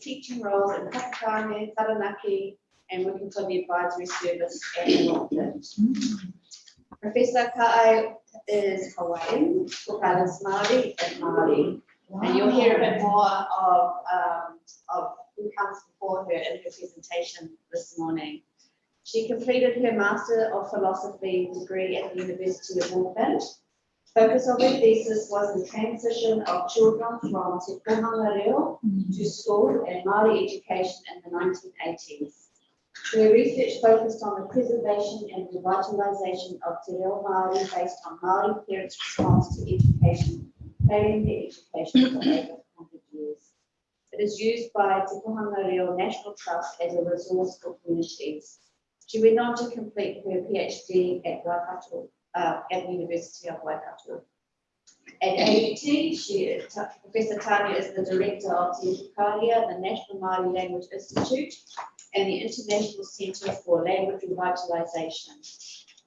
teaching roles in Pakistani, Taranaki, and working for the advisory service at Northland. Professor Ka'ai is Hawaiian, Tukala is Māori and Māori. And you'll hear a bit more of, um, of who comes before her in her presentation this morning. She completed her Master of Philosophy degree at the University of Auckland. Focus of her thesis was the transition of children from Te Kōhanga to mm-hmm. school and Māori education in the nineteen eighties. Her research focused on the preservation and revitalisation of Te Reo Māori based on Māori parents' response to education, failing their education for over hundred years. It is used by Te Kōhanga National Trust as a resource for communities. She went on to complete her PhD at Waikato, uh, at the University of Waikato. At AUT, she, Professor Tania is the director of Te Ipukarea, the National Māori Language Institute, and the International Centre for Language Revitalisation.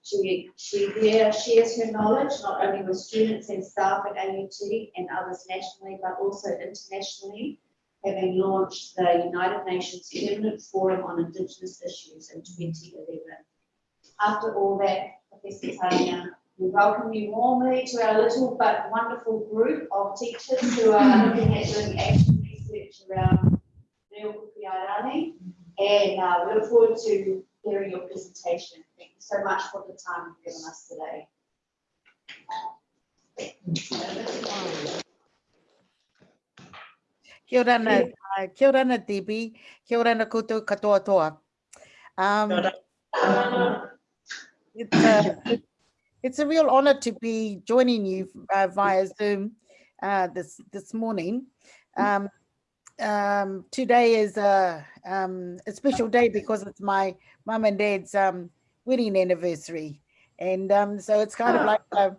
She, she there shares her knowledge not only with students and staff at AUT and others nationally, but also internationally, having launched the United Nations Permanent Forum on Indigenous Issues in 2011. After all that, Professor Tania, we welcome you warmly to our little but wonderful group of teachers who are looking at doing action research around Reo Kuki Airani. And uh, we look forward to hearing your presentation. Thank you so much for the time you've given us today. Kia ora na, uh, kia ora na Debbie, kia ora na koutou katoa toa. Um, it's, a, it's a real honor to be joining you uh, via Zoom uh, this this morning. Um, um, today is a, um, a special day because it's my mum and dad's um, wedding anniversary. And um, so it's kind of like, uh,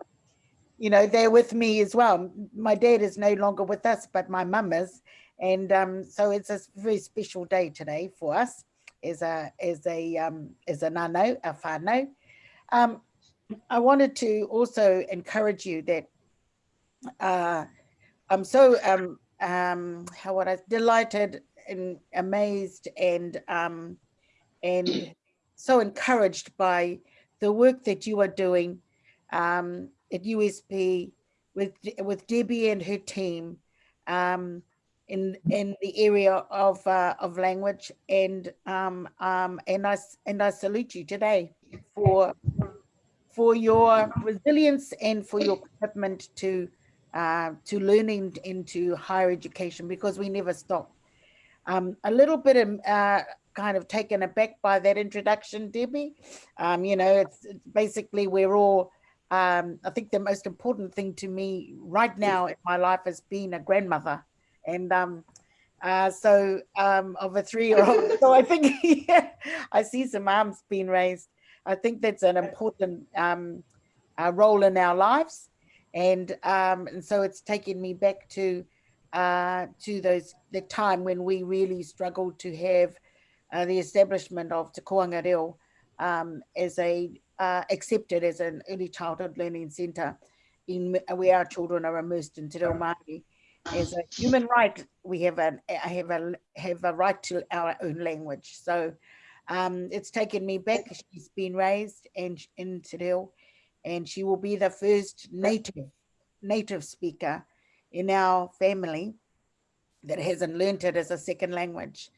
you know, they're with me as well. My dad is no longer with us, but my mum is. And um, so it's a very special day today for us as a, as a, as a nano, a whānau. Um, I wanted to also encourage you that uh, I'm so um, um, how would I delighted and amazed and um, and so encouraged by the work that you are doing um, at USP with with Debbie and her team um, in in the area of uh, of language and um, um, and I and I salute you today for for your resilience and for your commitment to uh, to learning into higher education because we never stop. Um, a little bit of, uh, kind of taken aback by that introduction, Debbie. Um, you know, it's, it's, basically we're all, um, I think the most important thing to me right now in my life is being a grandmother. And um, uh, so um, of a three-year-old, so I think yeah, I see some arms being raised. I think that's an important um, uh, role in our lives and um, and so it's taken me back to uh, to those the time when we really struggled to have uh, the establishment of Te Kōhanga Reo um, as a uh, accepted as an early childhood learning centre in where our children are immersed in Te Reo Māori. As a human right, we have a have a have a right to our own language. So um, it's taken me back. She's been raised and in Te and she will be the first native native speaker in our family that hasn't learned it as a second language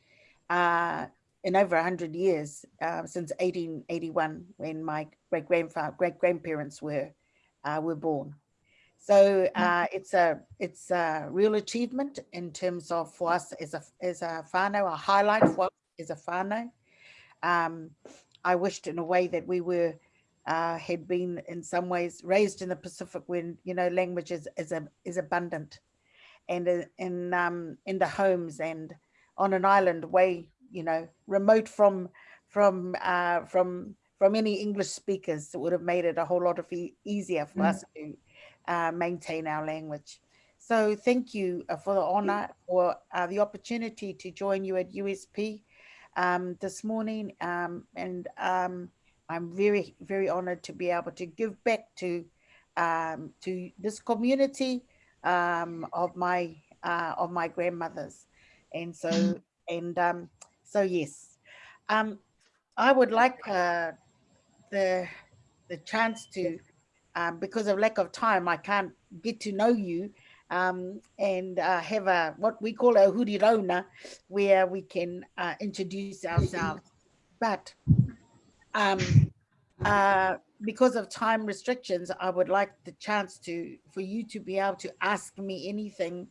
uh, in over 100 years, uh, since 1881, when my great grandfather, great grandparents were uh, were born. So uh, it's a it's a real achievement in terms of for us as a as a whānau, a highlight for us as a whānau. Um, I wished in a way that we were uh, had been in some ways raised in the Pacific when, you know, language is, is, a, is abundant and in, in, um, in the homes and on an island way, you know, remote from, from, uh, from, from any English speakers that would have made it a whole lot of e easier for mm. us to uh, maintain our language. So thank you uh, for the honor or uh, the opportunity to join you at USP um, this morning. Um, and um, I'm very, very honored to be able to give back to um, to this community um, of my uh, of my grandmothers. And so, and um, so yes, um, I would like uh, the the chance to, um, because of lack of time, I can't get to know you um, and uh, have a what we call a hurirona, where we can uh, introduce ourselves. But um, uh, because of time restrictions, I would like the chance to for you to be able to ask me anything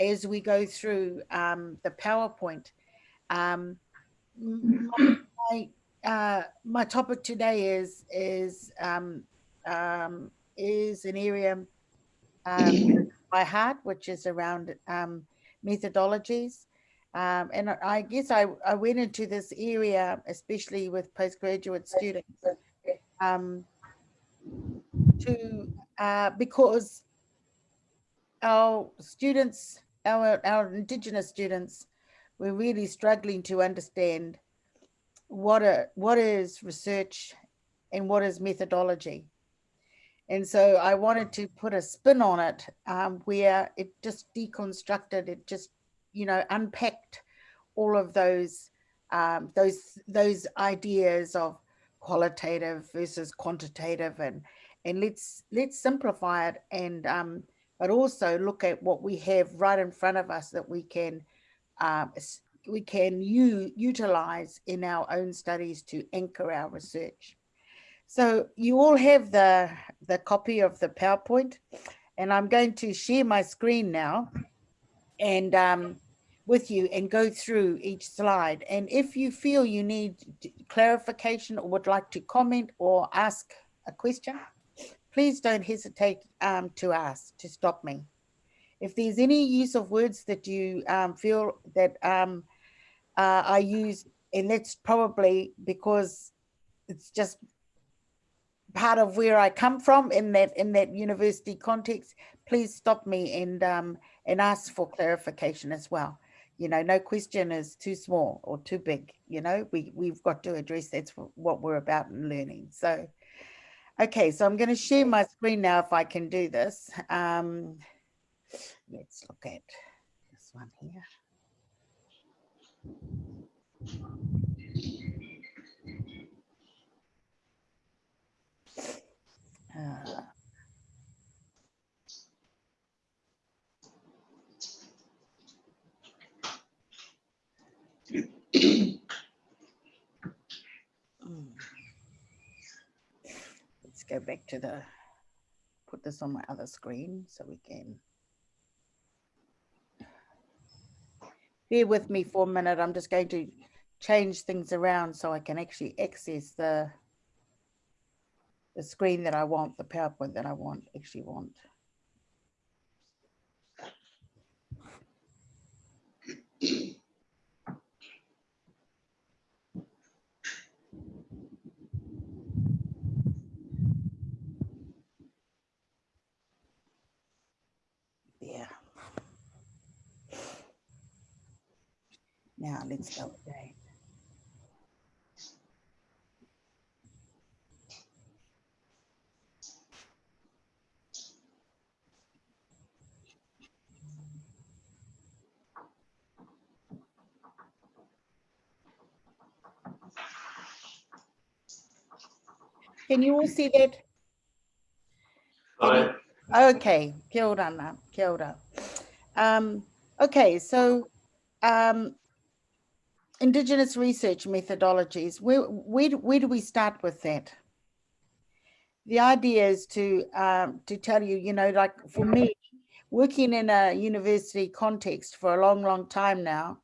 as we go through um, the PowerPoint. Um, my, uh, my topic today is is um, um, is an area um, by heart, which is around um, methodologies. Um, and I guess I, I went into this area, especially with postgraduate students, um, to uh, because our students, our, our Indigenous students, we're really struggling to understand what a, what is research and what is methodology. And so I wanted to put a spin on it um, where it just deconstructed, it just, you know, unpacked all of those um, those those ideas of qualitative versus quantitative and and let's let's simplify it and um, but also look at what we have right in front of us that we can um, we can utilize in our own studies to anchor our research. So you all have the, the copy of the PowerPoint and I'm going to share my screen now and um, with you and go through each slide. And if you feel you need clarification or would like to comment or ask a question, please don't hesitate um, to ask, to stop me. If there's any use of words that you um, feel that um, uh, I use, and that's probably because it's just part of where I come from in that in that university context, please stop me and um, and ask for clarification as well. You know, no question is too small or too big. You know, we we've got to address that's what we're about in learning. So, okay, so I'm going to share my screen now if I can do this. Um, let's look at this one here. Let's go back to the, put this on my other screen so we can. Bear with me for a minute. I'm just going to change things around so I can actually access the the screen that I want, the PowerPoint that I want, actually want. Yeah. Now let's go again. Can you all see that? Hi. Okay, kia ora, Nā, kia ora. Um, okay, so um, Indigenous research methodologies, where, where, where do we start with that? The idea is to, um, to tell you, you know, like for me, working in a university context for a long, long time now,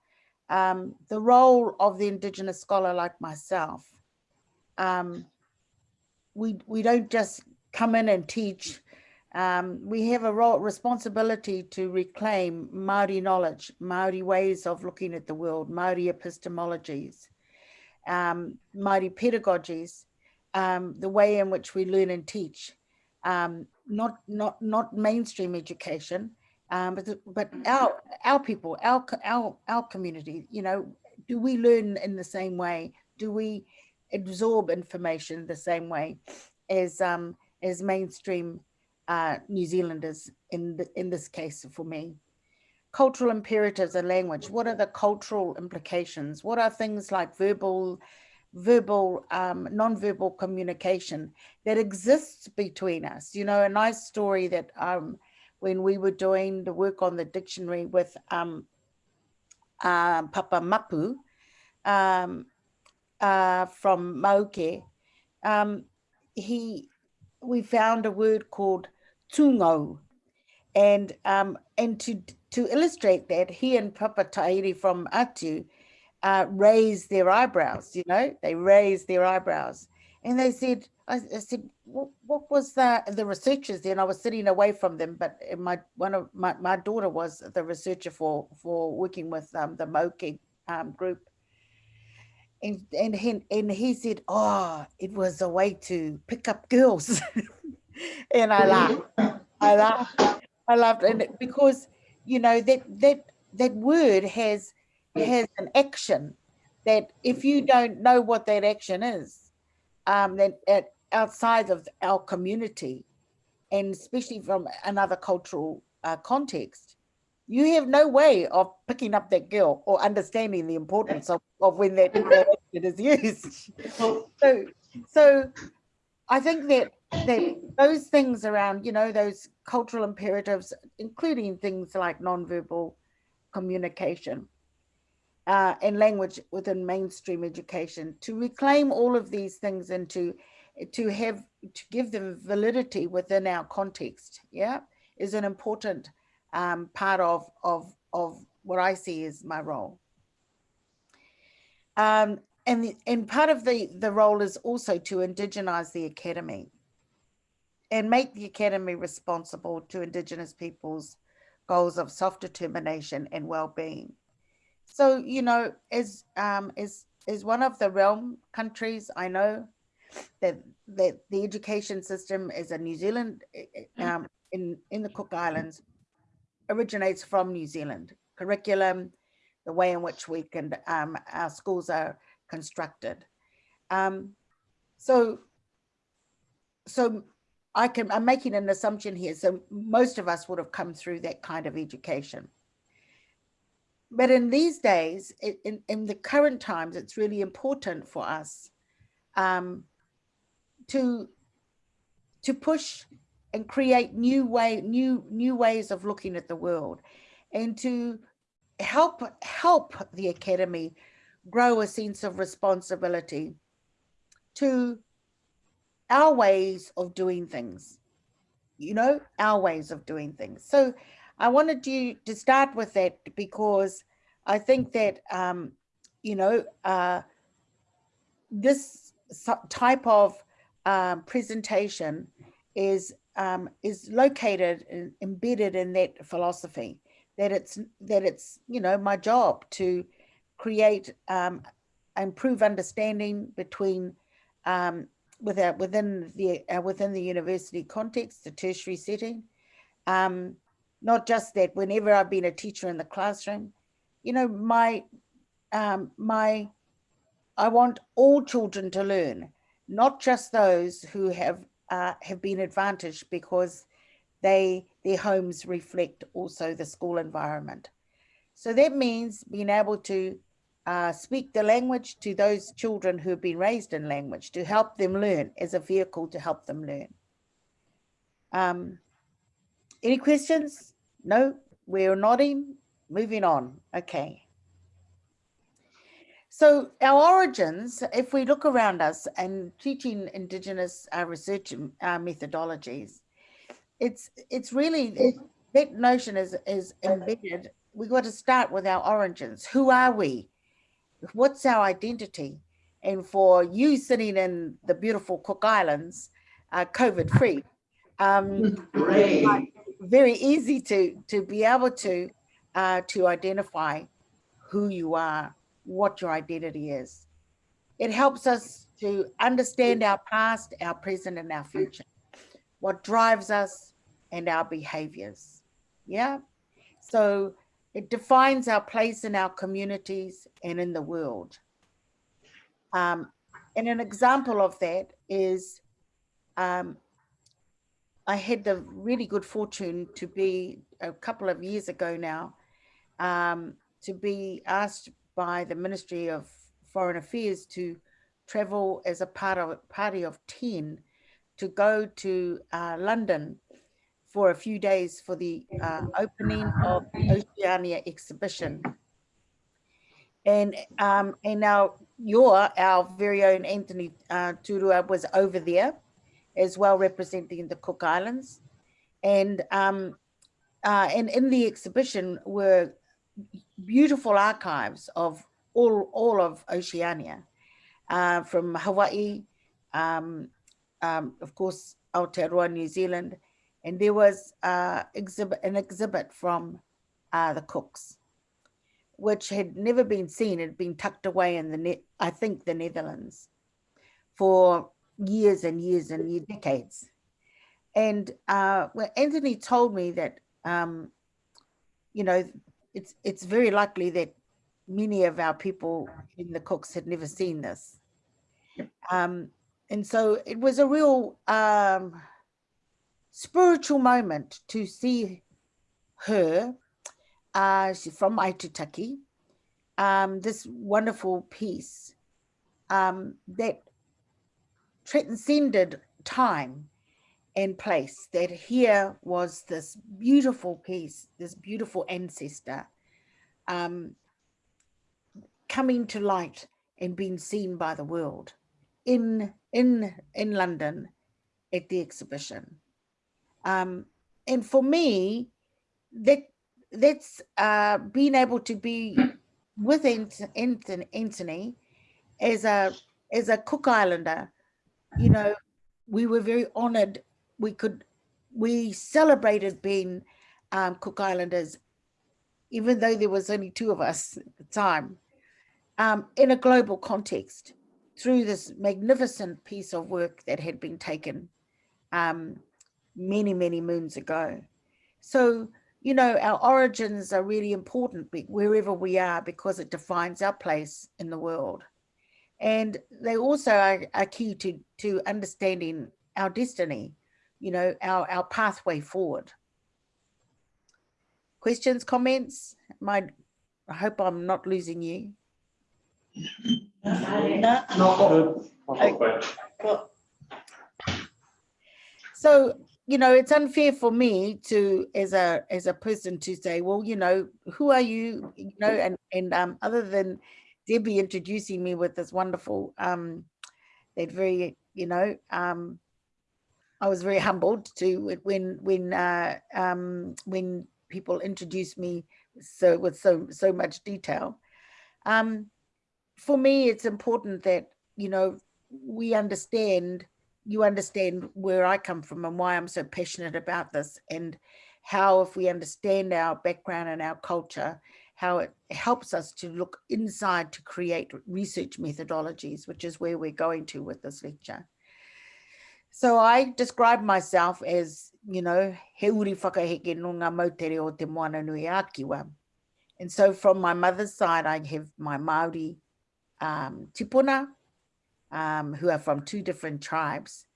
um, the role of the Indigenous scholar like myself um, we we don't just come in and teach. Um, we have a role, responsibility to reclaim Maori knowledge, Maori ways of looking at the world, Maori epistemologies, um, Maori pedagogies, um, the way in which we learn and teach, um, not not not mainstream education, um, but but our our people, our our our community. You know, do we learn in the same way? Do we absorb information the same way as um, as mainstream uh, New Zealanders in the, in this case for me. cultural imperatives and language. What are the cultural implications? What are things like verbal, verbal, um, non-verbal communication that exists between us? You know, a nice story that um, when we were doing the work on the dictionary with um, uh, Papa Mapu um, uh, from Mauke, um, he, we found a word called tungo. And, um, and to, to illustrate that, he and Papa Tahiri from Atiu uh, raised their eyebrows, you know, they raised their eyebrows. And they said, I, I said, what, what, was the, the researchers there? And I was sitting away from them, but my, one of my, my daughter was the researcher for, for working with um, the Moki um, group. And, and, he, and he said, oh, it was a way to pick up girls. and I laughed, I laughed, I laughed. And because, you know, that, that, that word has, has an action that if you don't know what that action is, um, then at, outside of our community, and especially from another cultural uh, context, you have no way of picking up that girl or understanding the importance of, of when that, that is used. So, so I think that that those things around, you know, those cultural imperatives, including things like nonverbal communication, uh, and language within mainstream education to reclaim all of these things and to to have to give them validity within our context yeah is an important um, part of of of what I see as my role. Um, and the, and part of the the role is also to indigenize the academy and make the academy responsible to indigenous peoples goals of self-determination and well-being. So, you know, as um, as as one of the realm countries, I know that that the education system is a New Zealand eh, eh, um, in in the Cook Islands originates from New Zealand curriculum, the way in which we can um, our schools are constructed. Um, so, so I can I'm making an assumption here. So most of us would have come through that kind of education but in these days, in, in the current times, it's really important for us um, to to push and create new way, new new ways of looking at the world, and to help help the academy grow a sense of responsibility to our ways of doing things. You know, our ways of doing things. So I wanted you to start with that because I think that, um, you know, uh, this type of um, presentation is um, is located and embedded in that philosophy that it's that it's you know my job to create um, improve understanding between um, with our, within the uh, within the university context, the tertiary setting, um, not just that whenever I've been a teacher in the classroom, you know, my, um, my, I want all children to learn, not just those who have, uh, have been advantaged because they, their homes reflect also the school environment. So that means being able to uh, speak the language to those children who have been raised in language to help them learn as a vehicle to help them learn. Um, any questions? No, we're nodding, moving on. Okay. So our origins, if we look around us and teaching Indigenous uh, research uh, methodologies, it's it's really, that notion is, is embedded. We got to start with our origins. Who are we? What's our identity? And for you sitting in the beautiful Cook Islands, uh, COVID free, um, very easy to, to be able to, uh, to identify who you are, what your identity is. It helps us to understand our past, our present, and our future, what drives us and our behaviors. Yeah. So it defines our place in our communities and in the world. Um, and an example of that is um, I had the really good fortune to be a couple of years ago now um, to be asked by the Ministry of Foreign Affairs to travel as a part of party of 10 to go to uh, London for a few days for the uh, opening of the Oceania exhibition. And um, and now your our very own Anthony uh, Turua was over there as well representing the Cook Islands. And um, uh, and in the exhibition were beautiful archives of all, all of Oceania, uh, from Hawaii, um, um, of course, Aotearoa, New Zealand, and there was uh, exhibit, an exhibit from uh, the Cooks, which had never been seen, It had been tucked away in the I think the Netherlands, for years and years and years, decades. And uh, well, Anthony told me that, um, you know, it's it's very likely that many of our people in the Cooks had never seen this. Um, and so it was a real um, spiritual moment to see her, uh, she's from Aitutaki, um, this wonderful piece um, that transcended time and place that here was this beautiful piece, this beautiful ancestor um, coming to light and being seen by the world in in in London at the exhibition. Um, and for me, that that's uh, being able to be with Anthony, Anthony as a as a Cook Islander, you know, we were very honoured we could, we celebrated being um, Cook Islanders, even though there was only two of us at the time, um, in a global context through this magnificent piece of work that had been taken um, many, many moons ago. So, you know, our origins are really important wherever we are because it defines our place in the world. And they also are, are key to, to understanding our destiny you know, our, our pathway forward. Questions, comments? My, I hope I'm not losing you. So, you know, it's unfair for me to, as a as a person, to say, well, you know, who are you? You know, and and um, other than Debbie introducing me with this wonderful, um, that very, you know, um, I was very humbled to when when uh, um, when people introduced me so with so so much detail. Um, for me, it's important that you know we understand you understand where I come from and why I'm so passionate about this and how if we understand our background and our culture, how it helps us to look inside to create research methodologies, which is where we're going to with this lecture. So I describe myself as, you know, he uri whakaheke no ngā mautere o te moana nui ākiwa. And so from my mother's side, I have my Māori um, tipuna, um, who are from two different tribes.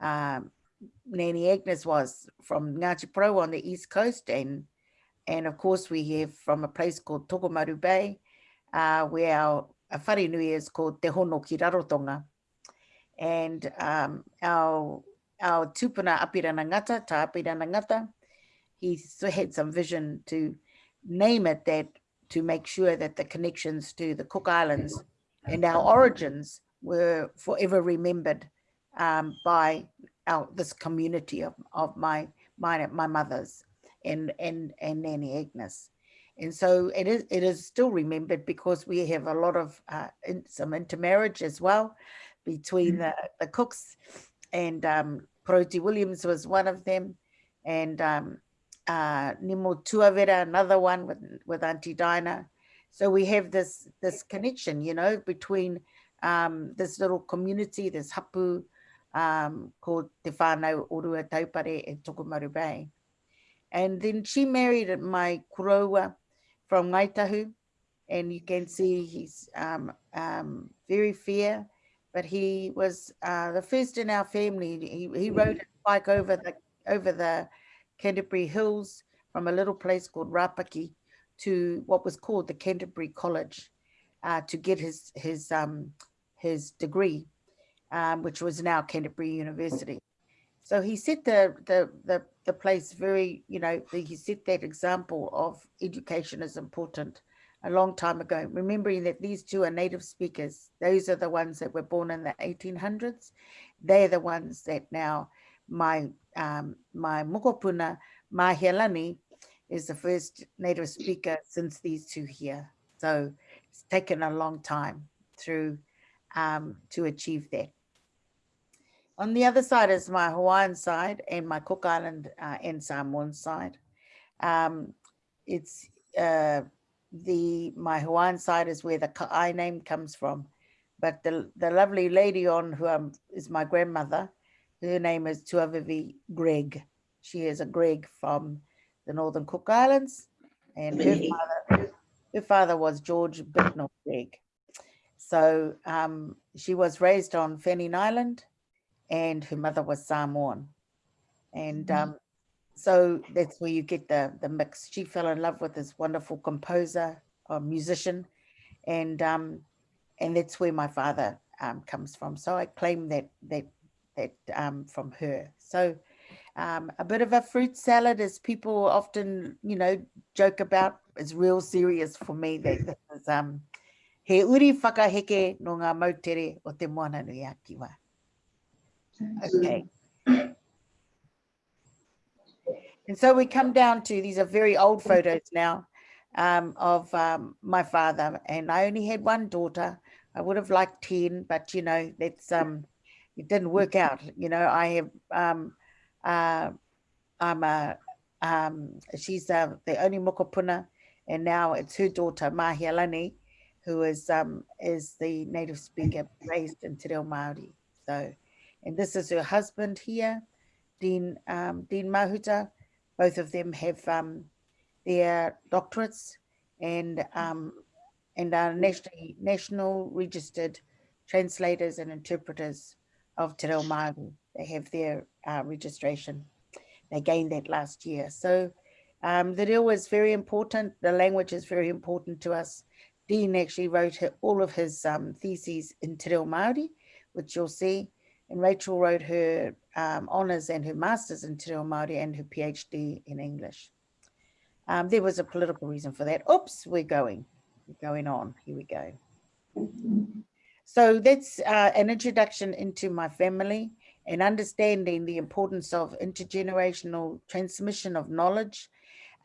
Um, Nanny Agnes was from Ngāti Porou on the east coast and and of course we have from a place called Tokomaru Bay, uh, where our, our wharenui is called Te Hono ki Rarotonga and um, our our tupuna Apirana Ngata, Ta Apirana Ngata, he had some vision to name it that to make sure that the connections to the Cook Islands and our origins were forever remembered um, by our, this community of, of my, my, my mother's and, and, and Nanny Agnes. And so it is, it is still remembered because we have a lot of uh, in, some intermarriage as well between mm. the, the cooks and um, Proti Williams was one of them and um, uh, Nimo Tuavera, another one with, with Auntie Dinah. So we have this, this connection, you know, between um, this little community, this hapu um, called Te Whānau Orua Taupare in Tokomaru Bay. And then she married my kuroua from Ngaitahu, and you can see he's um, um, very fair but he was uh, the first in our family. He, he rode a bike over the over the Canterbury Hills from a little place called Rapaki to what was called the Canterbury College uh, to get his his um, his degree, um, which was now Canterbury University. So he set the the the the place very, you know, he set that example of education is important a long time ago, remembering that these two are native speakers. Those are the ones that were born in the 1800s. They're the ones that now my um, my mokopuna, Mahialani, is the first native speaker since these two here. So it's taken a long time through um, to achieve that. On the other side is my Hawaiian side and my Cook Island uh, and Samoan side. Um, it's uh, the my Hawaiian side is where the Ka'ai name comes from. But the, the lovely lady on who um, is my grandmother, her name is Tuavivi Gregg. She is a Gregg from the Northern Cook Islands. And her father, her father was George Bicknell Gregg. So um, she was raised on Fanning Island and her mother was Samoan. And mm-hmm. um, so that's where you get the, the mix. She fell in love with this wonderful composer or musician. And um, and that's where my father um, comes from. So I claim that that that um, from her. So um, a bit of a fruit salad, as people often, you know, joke about, is real serious for me. That this is um, he uri whakaheke no ngā mautere o te moana nui a kiwa. Okay. And so we come down to, these are very old photos now um, of um, my father. And I only had one daughter. I would have liked 10, but you know, that's, um, it didn't work out. You know, I have, um, uh, I'm a, um, she's uh, the only mokopuna, and now it's her daughter, Mahialani, who is um, is the native speaker raised in Te Reo Māori. So, and this is her husband here, Dean um, Dean Mahuta. Both of them have um, their doctorates and um, and are nationally national registered translators and interpreters of Te Reo Māori. They have their uh, registration. They gained that last year. So um, the reo is very important. The language is very important to us. Dean actually wrote all of his um, theses in Te Reo Māori, which you'll see. And Rachel wrote her um, honours and her master's in Te Reo Māori and her PhD in English. Um, there was a political reason for that. Oops, we're going, we're going on. Here we go. So that's uh, an introduction into my family and understanding the importance of intergenerational transmission of knowledge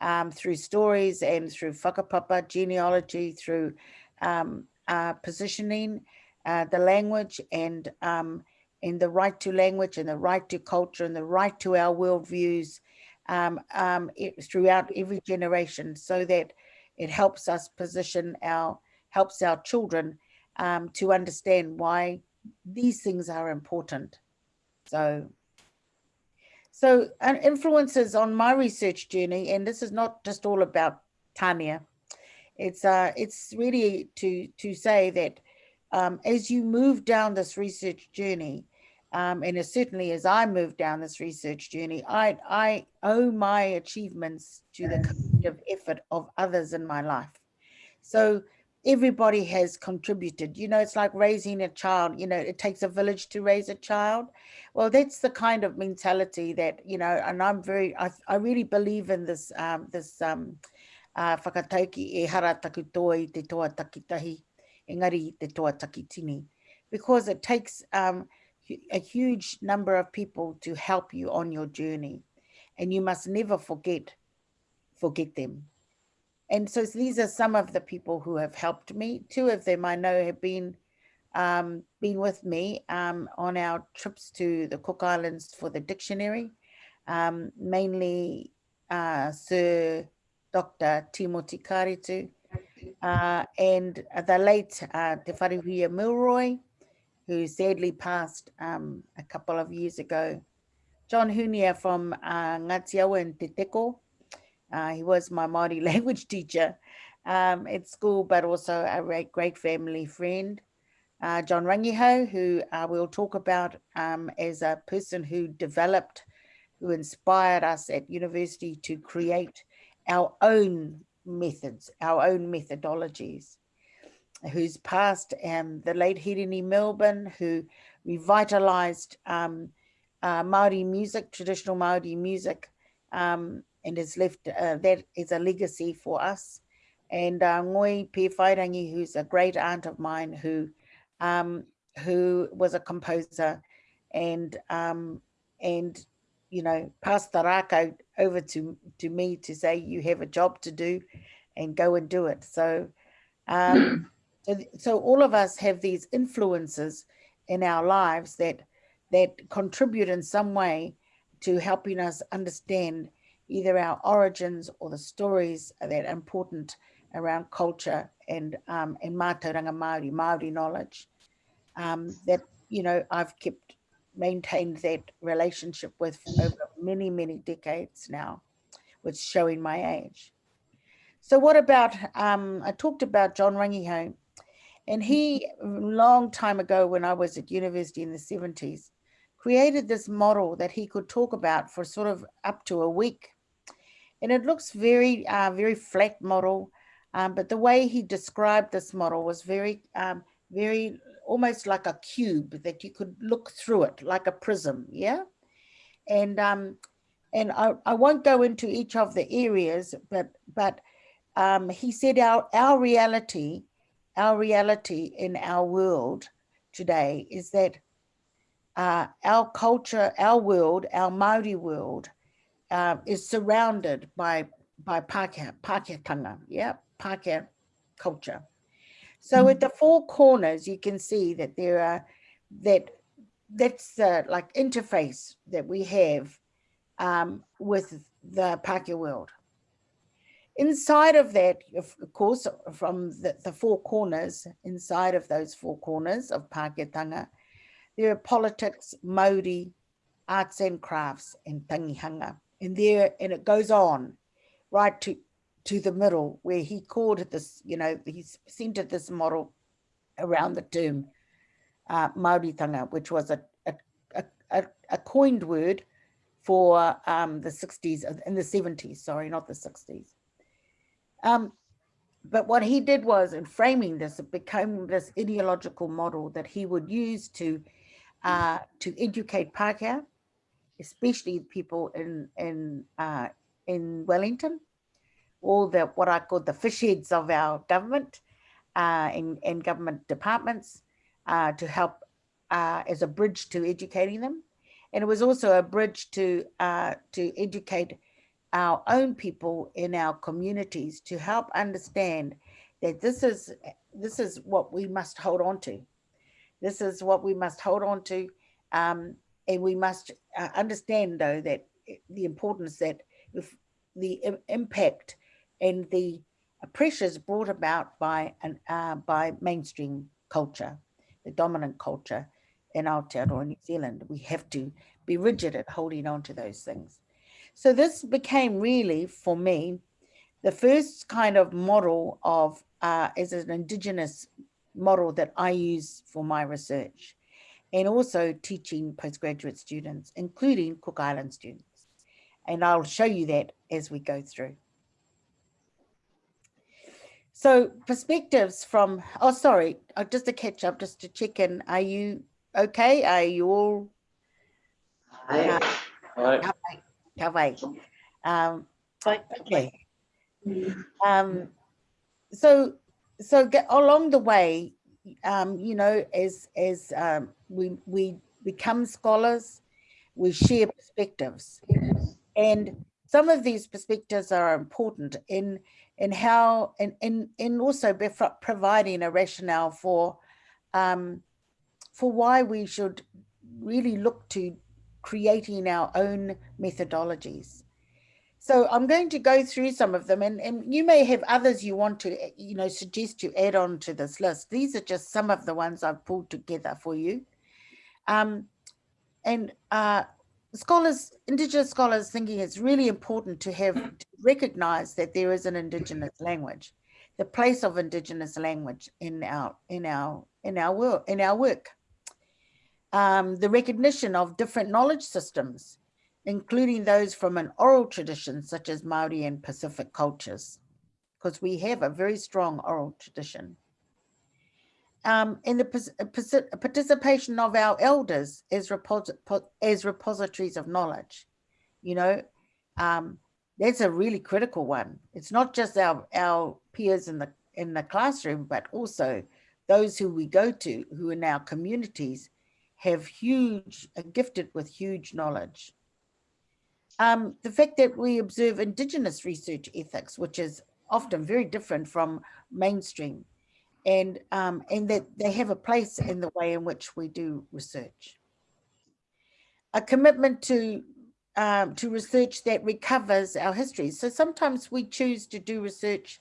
um, through stories and through whakapapa, genealogy, through um, uh, positioning, uh, the language and, um, and the right to language and the right to culture and the right to our worldviews um, um, throughout every generation so that it helps us position our, helps our children um, to understand why these things are important. So, so influences on my research journey, and this is not just all about Tania. It's uh, it's really to to say that um, as you move down this research journey, um, and certainly as I move down this research journey, I I owe my achievements to the collective effort of others in my life. So everybody has contributed. You know, it's like raising a child, you know, it takes a village to raise a child. Well, that's the kind of mentality that, you know, and I'm very, I, I really believe in this, um, this um, uh, whakatauki e hara taku te toa takitahi, engari te toa takitini, because it takes um, a huge number of people to help you on your journey. And you must never forget, forget them and so these are some of the people who have helped me. Two of them I know have been um, been with me um, on our trips to the Cook Islands for the dictionary, um, mainly uh, Sir Dr. Timothy Kāretu uh, and the late uh, Te Wharehuia Milroy, who sadly passed um, a couple of years ago. John Hunia from uh, Ngatiawa and Te Teko, uh, he was my Māori language teacher um, at school, but also a great, great family friend. Uh, John Rangihau, who uh, we'll talk about um, as a person who developed, who inspired us at university to create our own methods, our own methodologies, who's passed um, the late Hirini Melbourne, who revitalized um, uh, Māori music, traditional Māori music, um, and has left, uh, that is a legacy for us. And uh, Ngoi Pēwhairangi, who's a great aunt of mine, who um, who was a composer and um, and you know passed the raka over to to me to say you have a job to do and go and do it. So um, so, all of us have these influences in our lives that that contribute in some way to helping us understand either our origins or the stories that are important around culture and um, and mātauranga Māori, Māori knowledge. Um, that, you know, I've kept, maintained that relationship with over many, many decades now, which showing my age. So what about, um, I talked about John Rangihau, and he, long time ago when I was at university in the 70s, created this model that he could talk about for sort of up to a week. And it looks very, uh, very flat model, um, but the way he described this model was very, um, very almost like a cube that you could look through it like a prism. Yeah. And, um, and I, I won't go into each of the areas, but, but um, he said our, our reality, our reality in our world today is that uh, our culture, our world, our Maori world uh, is surrounded by by Pākehā, Pākehā yeah, Pākehā culture. So at the four corners, you can see that there are that that's the like interface that we have um, with the Pākehā world. Inside of that, of course, from the, the four corners, inside of those four corners of Pākehātanga, there are politics, Māori, arts and crafts, and tangihanga. And there, and it goes on right to to the middle where he called this, you know, he centered this model around the term uh, Māoritanga, which was a, a, a, a coined word for um, the 60s, uh, in the 70s, sorry, not the 60s. Um, but what he did was in framing this, it became this ideological model that he would use to uh, to educate Pākehā, especially people in in uh, in Wellington, all the what I call the fish heads of our government uh, and, government departments uh, to help uh, as a bridge to educating them. And it was also a bridge to uh, to educate our own people in our communities to help understand that this is this is what we must hold on to. This is what we must hold on to. Um, and we must uh, understand though that the importance that if the impact and the pressures brought about by an uh, by mainstream culture, the dominant culture in Aotearoa New Zealand. We have to be rigid at holding on to those things. So this became really, for me, the first kind of model of, uh, as an Indigenous model that I use for my research and also teaching postgraduate students, including Cook Island students. And I'll show you that as we go through. So perspectives from, oh, sorry, uh, just to catch up, just to check in. Are you okay? Are you all? Hi. Hi. Um, okay. Um, so, so get along the way, um, you know, as, as um, we, we become scholars, we share perspectives. And some of these perspectives are important in in how and and, and also providing a rationale for um, for why we should really look to creating our own methodologies. So I'm going to go through some of them and, and you may have others you want to, you know, suggest to add on to this list. These are just some of the ones I've pulled together for you. Um, and uh, scholars, Indigenous scholars thinking it's really important to have to recognize that there is an Indigenous language, the place of Indigenous language in our in our in our work in our work. Um, the recognition of different knowledge systems, including those from an oral tradition such as Maori and Pacific cultures, because we have a very strong oral tradition. Um, and the uh, persi- participation of our elders as, repos- as repositories of knowledge, you know, um, that's a really critical one. It's not just our, our peers in the in the classroom, but also those who we go to who in our communities have huge, are gifted with huge knowledge. Um, the fact that we observe Indigenous research ethics, which is often very different from mainstream, and, um, and that they have a place in the way in which we do research. A commitment to um, to research that recovers our history. So sometimes we choose to do research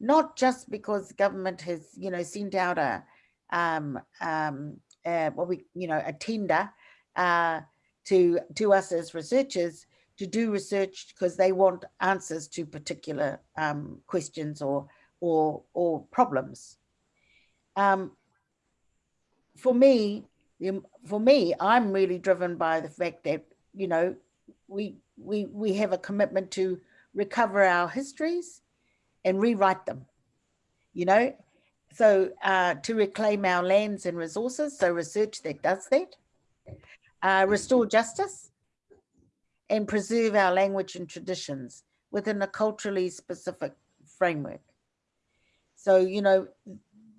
not just because government has, you know, sent out a, um, um, uh, what we, you know, a tender uh, to to us as researchers to do research because they want answers to particular um, questions or or or problems. Um, for me, for me, I'm really driven by the fact that you know we we we have a commitment to recover our histories and rewrite them. You know, so uh, to reclaim our lands and resources. So research that does that. Uh, restore justice and preserve our language and traditions within a culturally specific framework. So, you know,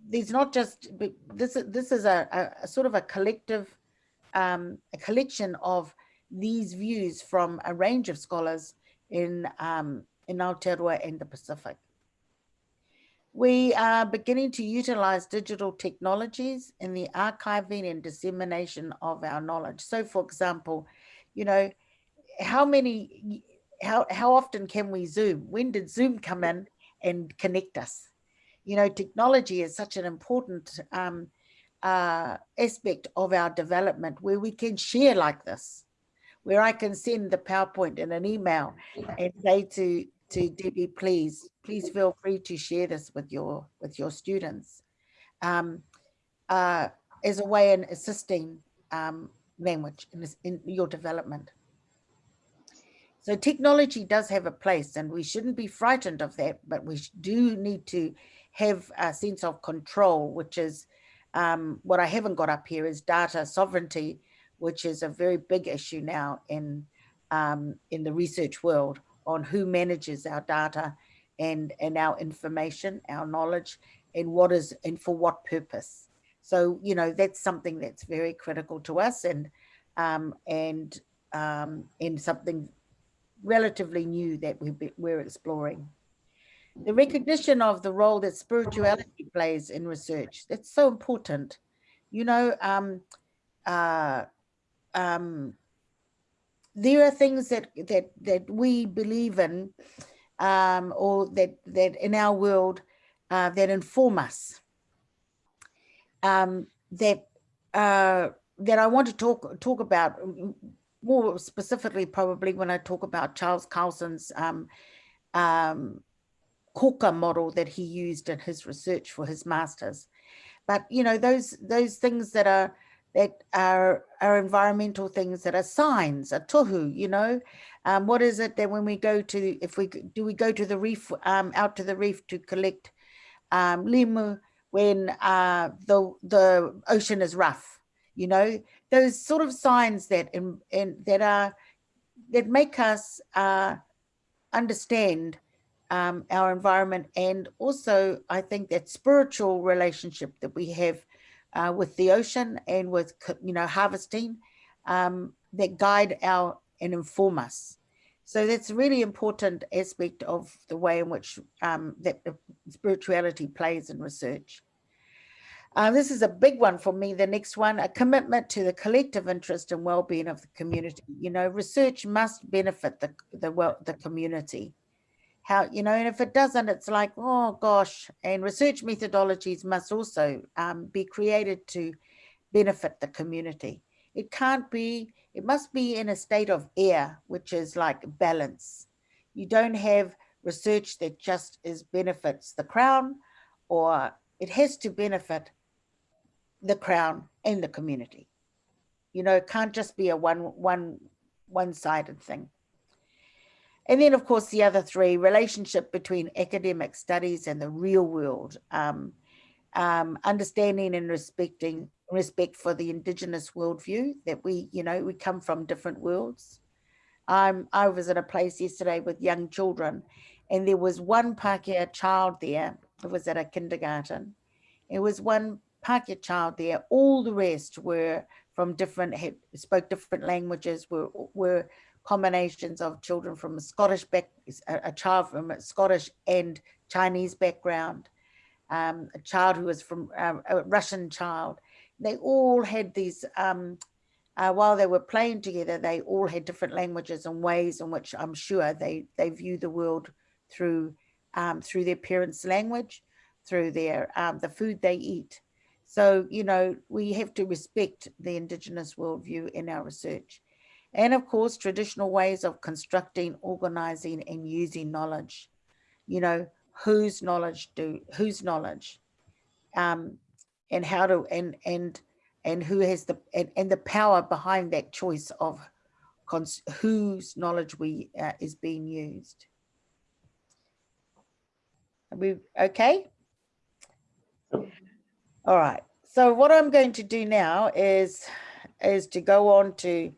there's not just, this, is- this is a, a- a sort of a collective, um, a collection of these views from a range of scholars in, um, in Aotearoa and the Pacific. We are beginning to utilize digital technologies in the archiving and dissemination of our knowledge. So for example, you know, how many, how, how often can we Zoom? When did Zoom come in and connect us? You know, technology is such an important um, uh, aspect of our development where we can share like this, where I can send the PowerPoint in an email and say to, to Debbie, please, please feel free to share this with your, with your students. Um, uh, as a way in assisting um, language in, this- in your development. So technology does have a place and we shouldn't be frightened of that, but we do need to have a sense of control, which is um, what I haven't got up here is data sovereignty, which is a very big issue now in um, in the research world on who manages our data and and our information, our knowledge, and what is and for what purpose. So you know that's something that's very critical to us, and um, and um, and something relatively new that we be- we're exploring. The recognition of the role that spirituality plays in research, that's so important. You know, um, uh, um, there are things that, that, that we believe in um, or that, that in our world uh, that inform us. Um, that, uh, that I want to talk, talk about more specifically probably when I talk about Charles Carlson's um, um, model that he used in his research for his masters. But you know those those things that are that are are environmental things that are signs, a tohu. You know, um, what is it that when we go to if we do we go to the reef um, out to the reef to collect um, limu when uh, the the ocean is rough? You know, those sort of signs that in, in that are that make us uh, understand um, our environment and also I think that spiritual relationship that we have uh, with the ocean and with you know harvesting um, that guide our and inform us. So that's a really important aspect of the way in which um, that spirituality plays in research. Uh, this is a big one for me. The next one, a commitment to the collective interest and well-being of the community. You know, research must benefit the the well the community. How you know, and if it doesn't, it's like oh gosh. And research methodologies must also um, be created to benefit the community. It can't be. It must be in a state of air, which is like balance. You don't have research that just is benefits the crown, or it has to benefit the crown and the community. You know, it can't just be a one one one-sided thing. And then, of course, the other three, relationship between academic studies and the real world, um, um, understanding and respecting respect for the indigenous worldview that we, you know, we come from different worlds. Um, I was at a place yesterday with young children and there was one Pākehā child there. It was at a kindergarten. It was one Pākehā child there. All the rest were from different, had, spoke different languages, were, were combinations of children from a Scottish back, a, child from a Scottish and Chinese background, um, a child who was from um, a Russian child. They all had these, um, uh, while they were playing together, they all had different languages and ways in which I'm sure they, they view the world through, um, through their parents' language, through their, um, the food they eat. So, you know, we have to respect the Indigenous worldview in our research. And of course, traditional ways of constructing, organizing and using knowledge. You know, whose knowledge do, whose knowledge um, and how to, and, and, and who has the, and, and the power behind that choice of whose knowledge we uh, is being used. Are we okay? All right. So what I'm going to do now is is to go on to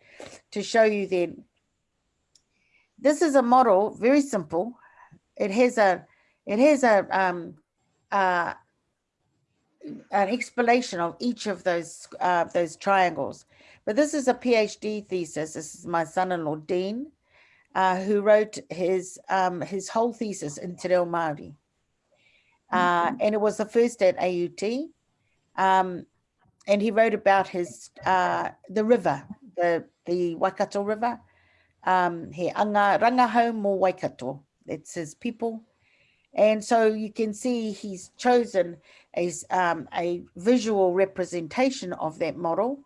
to show you then. This is a model, very simple. It has a it has a um uh an explanation of each of those uh, those triangles. But this is a PhD thesis. This is my son-in-law Dean, uh, who wrote his um, his whole thesis in Te Reo Māori. Uh, and it was the first at AUT. Um, and he wrote about his uh, the river, the the Waikato River. Um, he anga rangahau mo Waikato. It's his people. And so you can see he's chosen as um, a visual representation of that model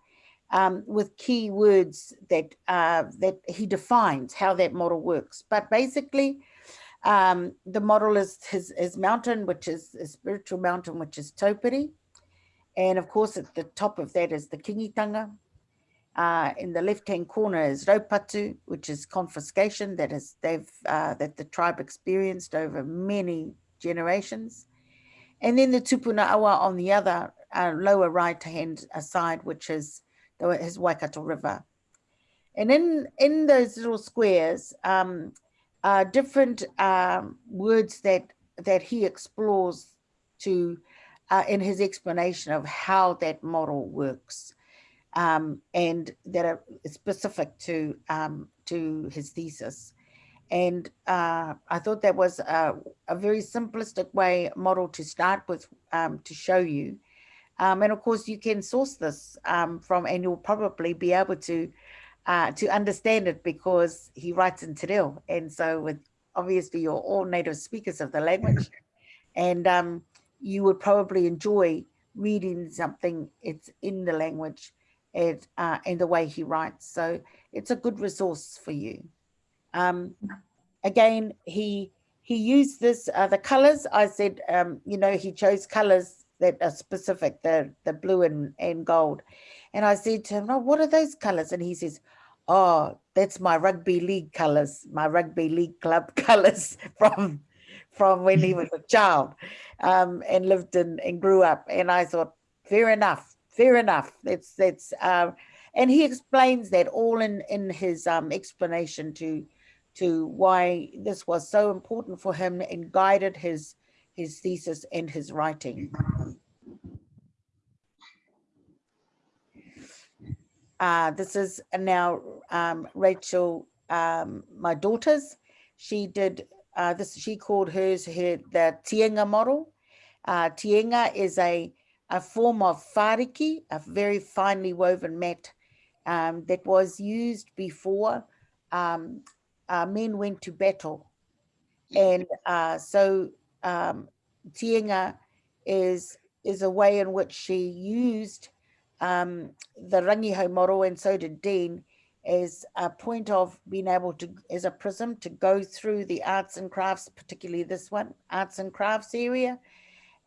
um, with key words that, uh, that he defines how that model works. But basically, um, the model is his, his mountain, which is a spiritual mountain, which is Taupiri. And of course, at the top of that is the Kingitanga. Uh, in the left-hand corner is Raupatu, which is confiscation that is they've uh, that the tribe experienced over many generations. And then the Tupuna Awa on the other uh, lower right-hand side, which is the, his Waikato River. And in, in those little squares, um, are different um, words that, that he explores to uh, in his explanation of how that model works um, and that are specific to um, to his thesis. And uh, I thought that was a, a, very simplistic way model to start with um, to show you. Um, and of course, you can source this um, from, and you'll probably be able to uh, to understand it because he writes in Te Reo. And so with obviously you're all native speakers of the language. And um, you would probably enjoy reading something it's in the language and, uh, and the way he writes. So it's a good resource for you. Um, again, he he used this, uh, the colors, I said, um, you know, he chose colors that are specific, the, the blue and, and gold. And I said to him, oh, what are those colors? And he says, oh, that's my rugby league colors, my rugby league club colors from from when he was a child um, and lived in and grew up. And I thought, fair enough, fair enough. That's that's uh, and he explains that all in in his um, explanation to to why this was so important for him and guided his his thesis and his writing. Uh, this is now um, Rachel, um, my daughter's. She did uh, this she called hers her the tienga model. Uh, tienga is a, a form of whāriki, a very finely woven mat um, that was used before um, uh, men went to battle. And uh, so um, tienga is, is a way in which she used um, the rangihau model and so did Dean as a point of being able to, as a prism, to go through the arts and crafts, particularly this one, arts and crafts area,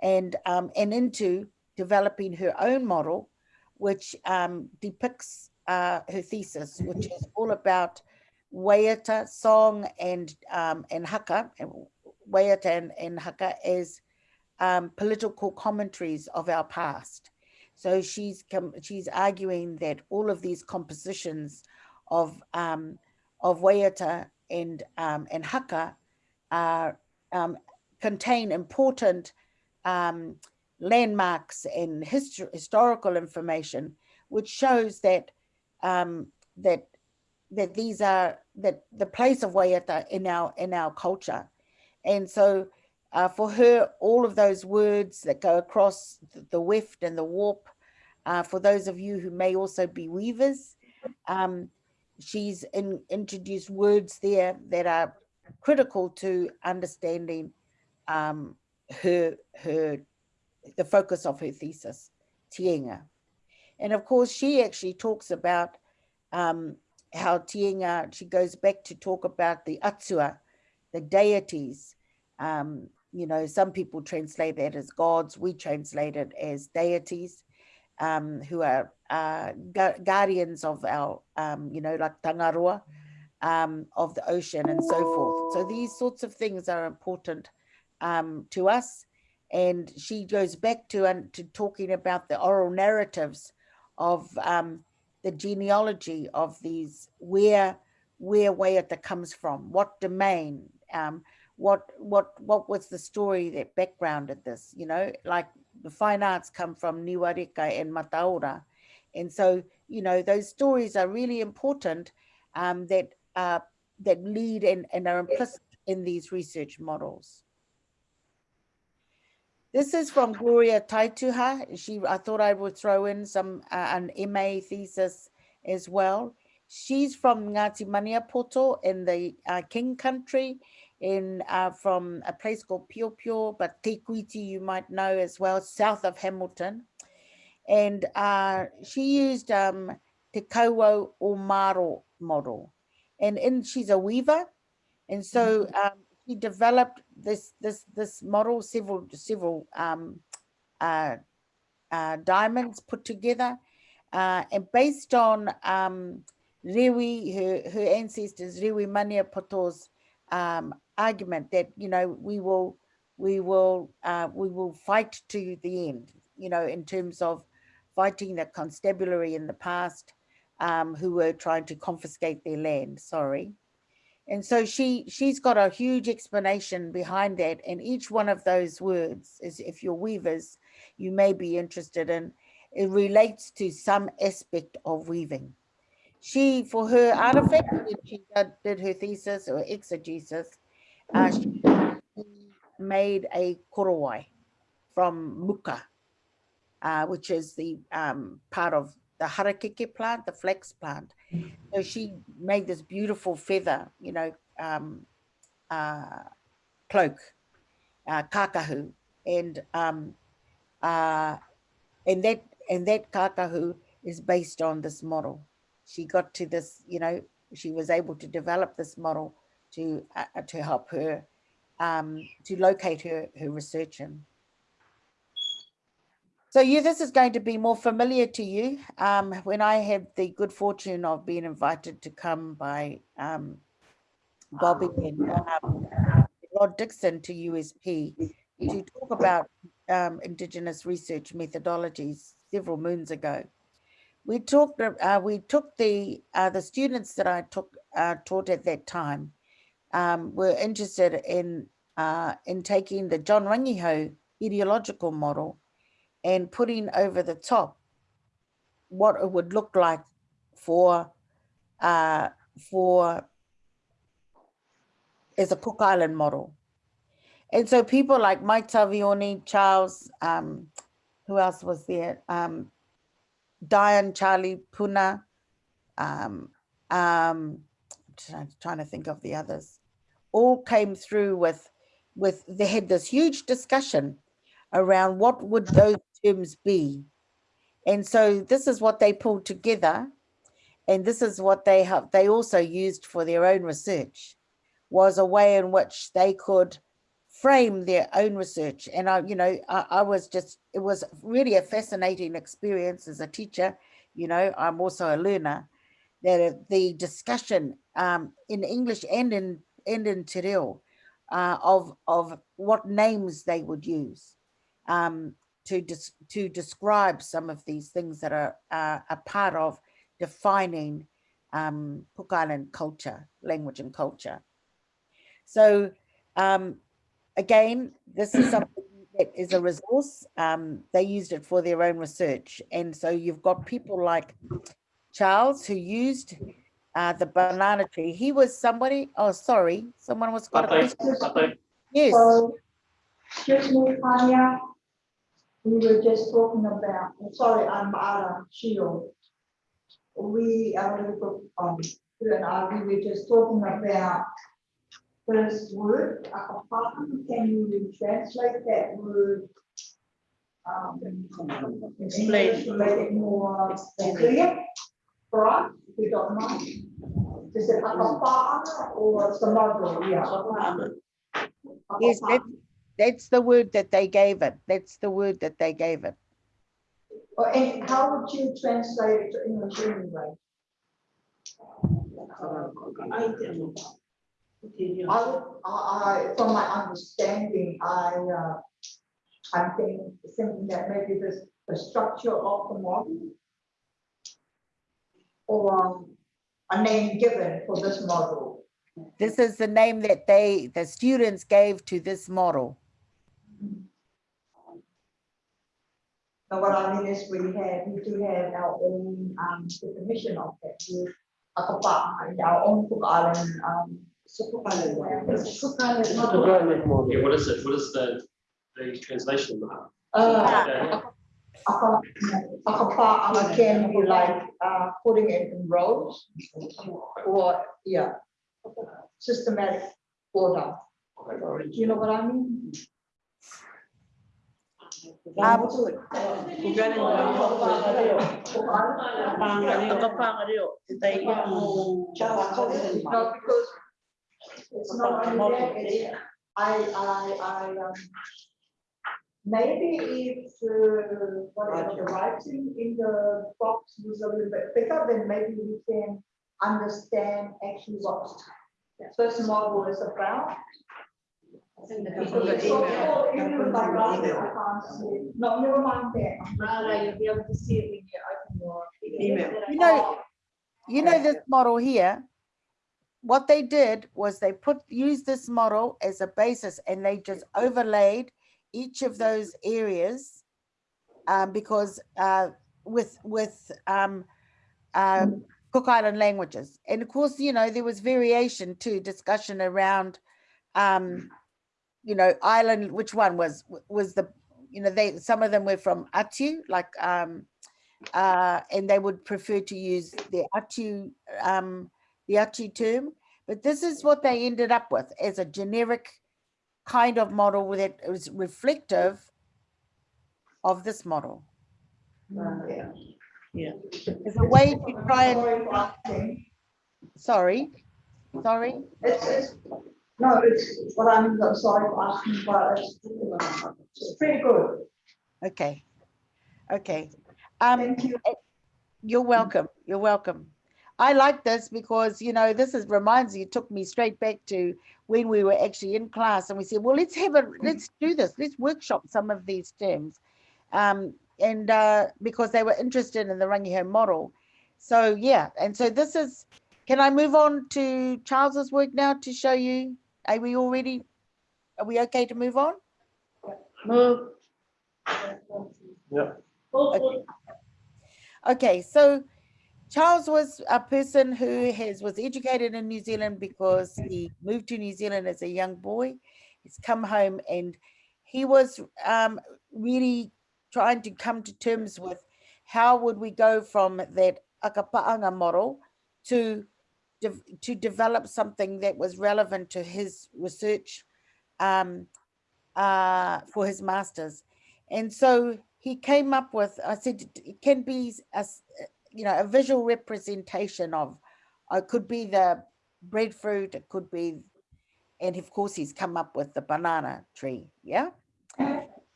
and, um, and into developing her own model, which um, depicts uh, her thesis, which is all about Waiata song and um, and haka, Waiata and, and haka as um, political commentaries of our past. So she's she's arguing that all of these compositions of um, of Waiata and um, and haka are um, contain important um, landmarks and histo- historical information, which shows that um, that that these are that the place of Waiata in our in our culture, and so uh, for her, all of those words that go across the weft and the warp. Uh, for those of you who may also be weavers, um, she's in, introduced words there that are critical to understanding um, her her the focus of her thesis, Tienga. And of course, she actually talks about um, how Tienga, she goes back to talk about the Atua, the deities. Um, you know, some people translate that as gods, we translate it as deities um, who are uh, gu- guardians of our, um, you know, like Tangaroa um, of the ocean and so forth. So these sorts of things are important um, to us. And she goes back to, to talking about the oral narratives of um, the genealogy of these, where where Waiata comes from, what domain, um, what what what was the story that backgrounded this, you know, like the fine arts come from Niwareka and Mataora. And so, you know, those stories are really important um, that uh, that lead and, and are implicit in these research models. This is from Gloria Taituha. She, I thought I would throw in some uh, an MA thesis as well. She's from Ngati Maniapoto in the uh, King Country, in uh, from a place called Pio Pio, but Te Kuiti you might know as well, south of Hamilton. And uh, she used um, Te Kauau o Maro model. And in, she's a weaver. And so um, he developed this this this model, several several um, uh, uh, diamonds put together, uh, and based on um, her her ancestors Rewi Maniapoto's um, argument that you know we will we will uh, we will fight to the end, you know, in terms of fighting the constabulary in the past um, who were trying to confiscate their land. Sorry. And so she she's got a huge explanation behind that. And each one of those words is if you're weavers, you may be interested in, it relates to some aspect of weaving. She, for her artifact, when she did, her thesis or exegesis, uh, she made a korowai from muka, uh, which is the um, part of the harakeke plant, the flax plant. So she made this beautiful feather, you know, um, uh, cloak, uh, kakahu, and um, uh, and that and that kakahu is based on this model. She got to this, you know, she was able to develop this model to uh, to help her um, to locate her her research in. So you, this is going to be more familiar to you. Um, when I had the good fortune of being invited to come by um, Bobby and um, Rod Dixon to USP to talk about um, Indigenous research methodologies several moons ago. We talked. Uh, we took the uh, the students that I took uh, taught at that time um, were interested in uh, in taking the John Rangihau ideological model and putting over the top what it would look like for uh, for as a Cook Island model. And so people like Mike Tavioni, Charles, um, who else was there? Um, Diane, Charlie Puna, um, um, trying, trying to think of the others, all came through with, with they had this huge discussion around what would those terms be. And so this is what they pulled together. And this is what they have, they also used for their own research was a way in which they could frame their own research. And I, you know, I, I was just, it was really a fascinating experience as a teacher. You know, I'm also a learner that the discussion um, in English and in and in Te Reo, uh, of of what names they would use um, to des- to describe some of these things that are uh, a part of defining um, Cook Island culture, language and culture. So um, again, this is something that is a resource. Um, they used it for their own research. And so you've got people like Charles who used uh, the banana tree. He was somebody, oh, sorry, someone was got a Pate, question. pate. Yes, So, excuse me, Tania. We were just talking about, sorry, I'm Ara Shio. We, we were, um, you and I, we were just talking about first word, akapaka. Can you translate that word? Um, in English, to make it more clear for us, if you don't mind? Is it akapaka or samado? Yeah. yes. That, that's the word that they gave it. That's the word that they gave it. Or and how would you translate it to English anyway? I, I, from my understanding, I, uh, I'm thinking, thinking that maybe this, the structure of the model. Or a name given for this model. This is the name that they, the students gave to this model. Now, what I mean is we have, we do have our own, um, definition of that word. Akapa, our own Cook Island, um. Cook Island. Cook Island model. Yeah, what is it? What is the, the translation of that? Uh, Yeah. Akapa, akapa can be like, uh, putting it in rows or, yeah. Systematic order. You know what I mean? No, because it's not only that, I, I, I, maybe if, uh, the writing in the box was a little bit bigger, then maybe we can understand actually what first model is about. You know, you know this model here, what they did was they put, used this model as a basis and they just overlaid each of those areas. Um, because, uh, with, with, um, um, Cook Island languages. And of course, you know, there was variation to discussion around, um, you know, island, which one was, was the, you know, they, some of them were from Atiu, like, um, uh, and they would prefer to use the Atiu, um, the Atiu term. But this is what they ended up with as a generic kind of model that was reflective of this model. Yeah. Yeah. It's a way to try and, Sorry for sorry, sorry. It's, it's, no, it's what I'm, sorry for asking, but it's, pretty good. Okay, okay. Um, Thank you. you're welcome, you're welcome. I like this because, you know, this is, reminds you, it took me straight back to when we were actually in class and we said, well, let's have a, let's do this, let's workshop some of these terms. Um, and uh, because they were interested in the Rangihau model. So yeah, and so this is, can I move on to Charles's work now to show you? Are we already, are we okay to move on? Move. Yeah. Okay. Okay, so Charles was a person who has was educated in New Zealand because he moved to New Zealand as a young boy. He's come home and he was um, really trying to come to terms with how would we go from that akapa'anga model to to develop something that was relevant to his research um, uh, for his masters. And so he came up with, I said, it can be a, you know, a visual representation of, uh, it could be the breadfruit, it could be, and of course he's come up with the banana tree, yeah?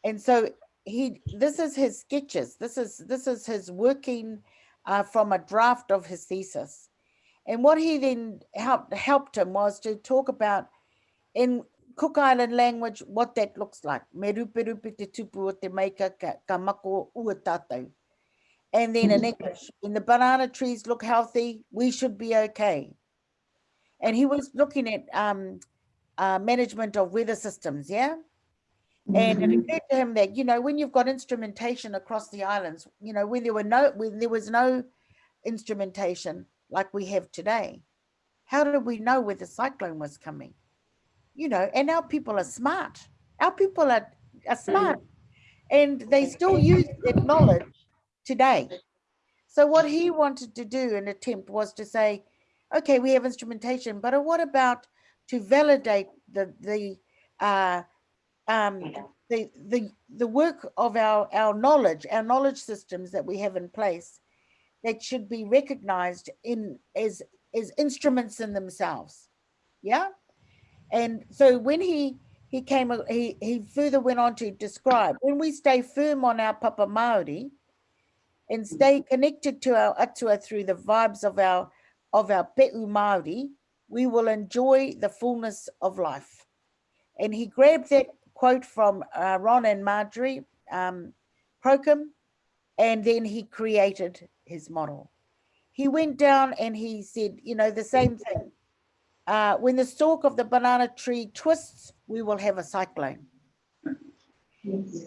And so he, this is his sketches, this is, this is his working uh, from a draft of his thesis. And what he then helped helped him was to talk about in Cook Island language what that looks like. Me rupe rupe te tupu o te maika ka, ka mako ua tātou. And then in English, when the banana trees look healthy, we should be okay. And he was looking at um, uh, management of weather systems, yeah? And it occurred to him that, you know, when you've got instrumentation across the islands, you know, when there were no, when there was no instrumentation like we have today, how did we know where the cyclone was coming? You know, and our people are smart. Our people are, are smart and they still use that knowledge today. So what he wanted to do, an attempt was to say, okay, we have instrumentation, but what about to validate the, the, uh, um, the, the, the work of our, our knowledge, our knowledge systems that we have in place that should be recognized in as, as instruments in themselves. Yeah. And so when he, he came, he, he further went on to describe when we stay firm on our Papa Maori and stay connected to our atua through the vibes of our, of our Pe'u Maori, we will enjoy the fullness of life. And he grabbed that quote from uh, Ron and Marjorie um, and then he created his model. He went down and he said, you know, the same thing. Uh, when the stalk of the banana tree twists, we will have a cyclone.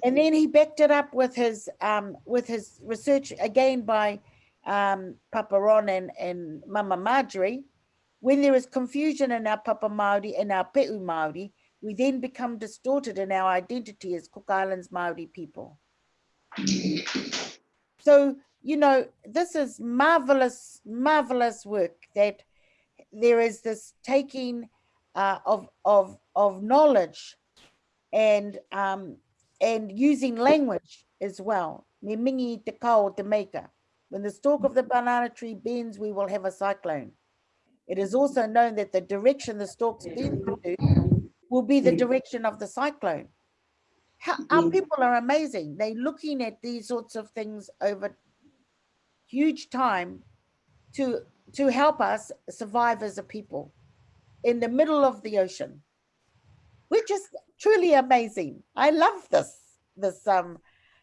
And then he backed it up with his um, with his research again by um, Papa Ron and, and Mama Marjorie. When there is confusion in our Papa Māori and our Pe'u Māori, we then become distorted in our identity as Cook Islands Māori people. So, you know, this is marvelous, marvelous work that there is this taking uh, of, of, of knowledge and, um, and using language as well. Me mingi te kao te maker. When the stalk of the banana tree bends, we will have a cyclone. It is also known that the direction the stalks bend to will be the direction of the cyclone. How, our people are amazing. They're looking at these sorts of things over huge time to, to help us survive as a people in the middle of the ocean, which is truly amazing. I love this, this, um,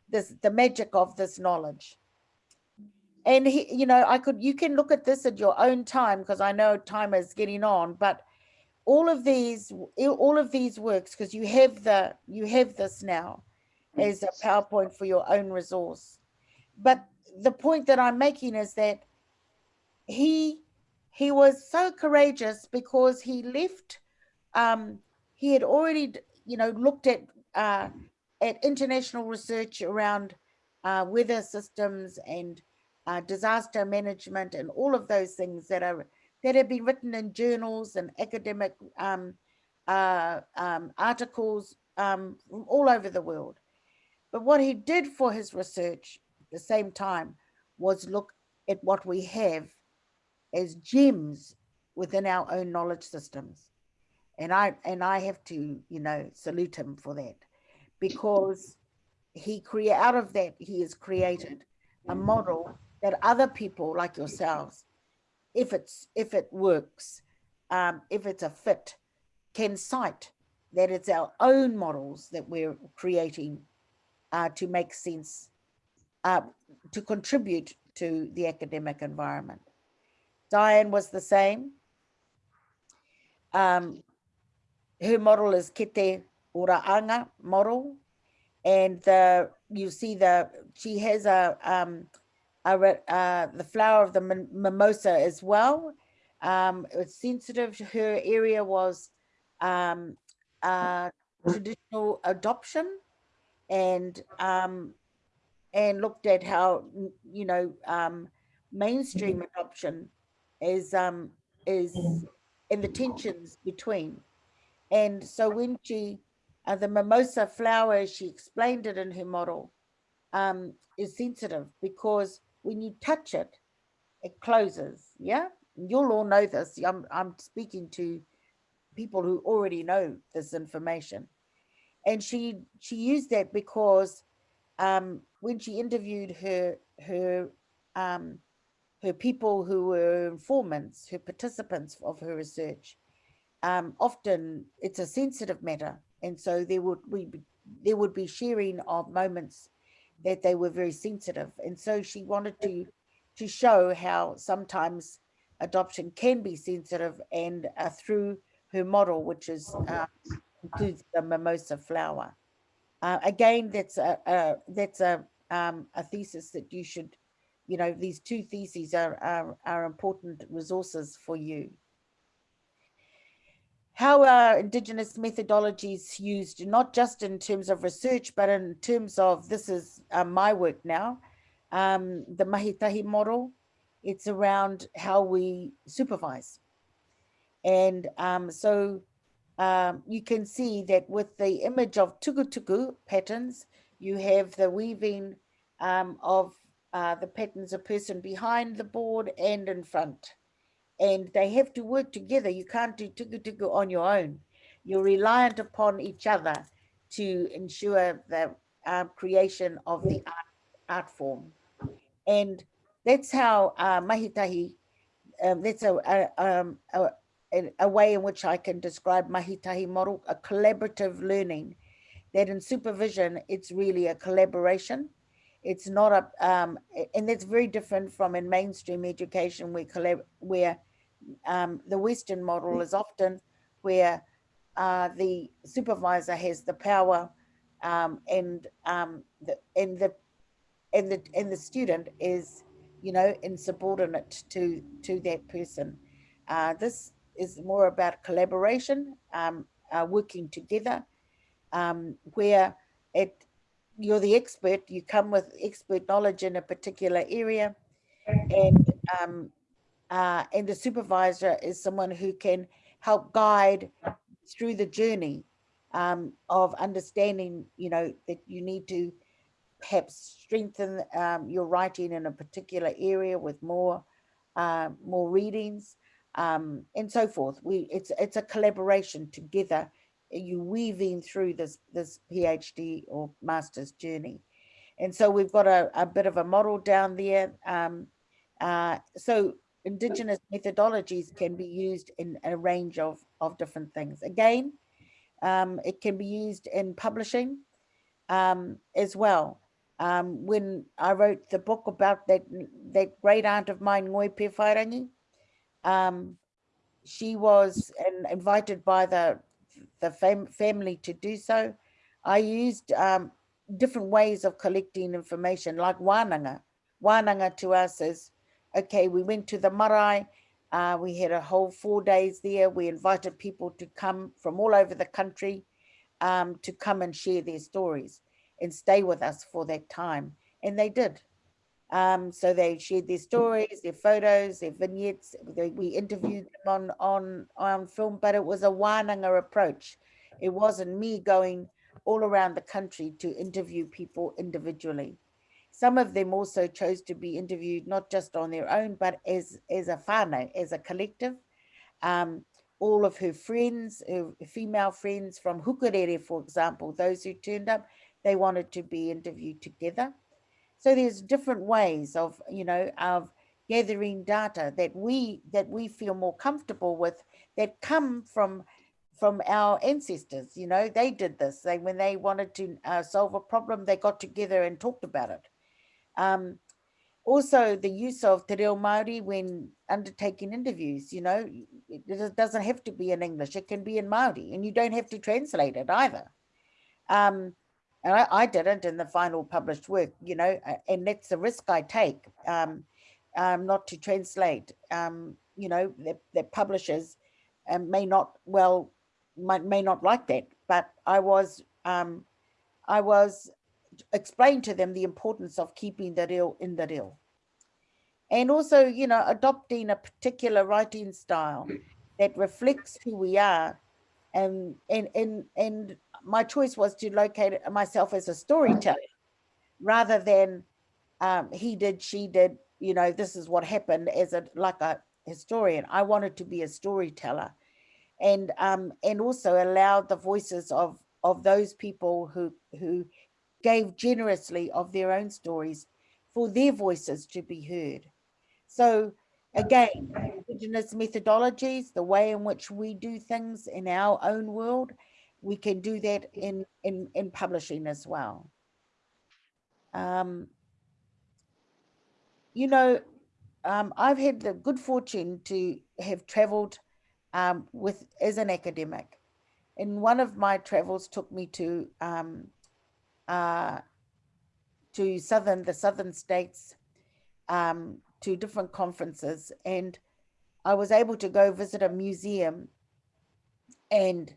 this, the magic of this knowledge. And he, you know, I could, you can look at this at your own time because I know time is getting on, but all of these, all of these works, because you have the, you have this now as a PowerPoint for your own resource. But the point that I'm making is that he, he was so courageous because he left, um, he had already, you know, looked at, uh, at international research around uh, weather systems and uh, disaster management and all of those things that are that have been written in journals and academic um, uh, um, articles um, from all over the world. But what he did for his research at the same time was look at what we have as gems within our own knowledge systems. And I and I have to, you know, salute him for that because he create out of that he has created a model that other people like yourselves, if it's if it works, um, if it's a fit, can cite that it's our own models that we're creating uh, to make sense, uh, to contribute to the academic environment. Diane was the same. Um, her model is Kete Uraanga model. And the, you see the, she has a, um, uh, the flower of the mimosa as well. Um, it's sensitive. Her area was um, uh, traditional adoption and um, and looked at how you know um, mainstream adoption is um, is in the tensions between. And so when she, uh, the mimosa flower, she explained it in her model, um, is sensitive because when you touch it, it closes. Yeah, you'll all know this. I'm, I'm speaking to people who already know this information. And she she used that because um, when she interviewed her her um, her people who were informants, her participants of her research, um, often it's a sensitive matter. And so there would we there would be sharing of moments that they were very sensitive. And so she wanted to to show how sometimes adoption can be sensitive and uh, through her model, which is uh, includes the mimosa flower. Uh, again, that's a, a that's a um, a thesis that you should, you know, these two theses are, are are important resources for you. How are Indigenous methodologies used, not just in terms of research, but in terms of, this is uh, my work now, um, the Mahitahi model, it's around how we supervise. And um, so um, you can see that with the image of tukutuku patterns, you have the weaving um, of uh, the patterns of person behind the board and in front. And they have to work together. You can't do tukutuku on your own. You're reliant upon each other to ensure the uh, creation of the art, art form. And that's how uh, Mahitahi, um, that's a, a, um, a, a, way in which I can describe Mahitahi model, a collaborative learning, that in supervision, it's really a collaboration. It's not a, um, and that's very different from in mainstream education where, where um, the Western model is often where uh, the supervisor has the power um, and um, the and the and the and the student is you know insubordinate to to that person. Uh, this is more about collaboration, um, uh, working together, um, where it you're the expert, you come with expert knowledge in a particular area, and um, uh, and the supervisor is someone who can help guide through the journey um, of understanding, you know, that you need to perhaps strengthen um, your writing in a particular area with more uh, more readings um, and so forth. We it's it's a collaboration together. You weaving through this this PhD or master's journey, and so we've got a, a bit of a model down there. Um, uh, so indigenous methodologies can be used in a range of, of different things. Again, um, it can be used in publishing um, as well. Um, when I wrote the book about that, that great aunt of mine, Ngoi Pēwhairangi, um, she was invited by the, the fam family to do so. I used um, different ways of collecting information like wānanga. Wānanga to us is okay, we went to the marae, uh, we had a whole four days there. We invited people to come from all over the country um, to come and share their stories and stay with us for that time. And they did. Um, so they shared their stories, their photos, their vignettes. They, we interviewed them on, on, on film, but it was a wānanga approach. It wasn't me going all around the country to interview people individually. Some of them also chose to be interviewed not just on their own, but as, as a whānau, as a collective. Um, all of her friends, her female friends from Hukarere, for example, those who turned up, they wanted to be interviewed together. So there's different ways of, you know, of gathering data that we that we feel more comfortable with that come from from our ancestors. You know, they did this. They when they wanted to uh, solve a problem, they got together and talked about it. Um, also the use of Te Reo Māori when undertaking interviews, you know, it doesn't have to be in English, it can be in Māori and you don't have to translate it either. Um, and I, I didn't in the final published work, you know, and that's the risk I take, um, um, not to translate, um, you know, that, that publishers um, may not, well, might, may not like that, but I was, um, I was explain to them the importance of keeping the reo in the reo. And also, you know, adopting a particular writing style that reflects who we are. And, and, and, and my choice was to locate myself as a storyteller rather than um, he did, she did, you know, this is what happened as a like a historian. I wanted to be a storyteller and um, and also allow the voices of of those people who who gave generously of their own stories for their voices to be heard. So again, indigenous methodologies, the way in which we do things in our own world, we can do that in, in, in publishing as well. Um, you know, um, I've had the good fortune to have traveled um, with as an academic. And one of my travels took me to um, uh, to southern the southern states um, to different conferences, and I was able to go visit a museum. And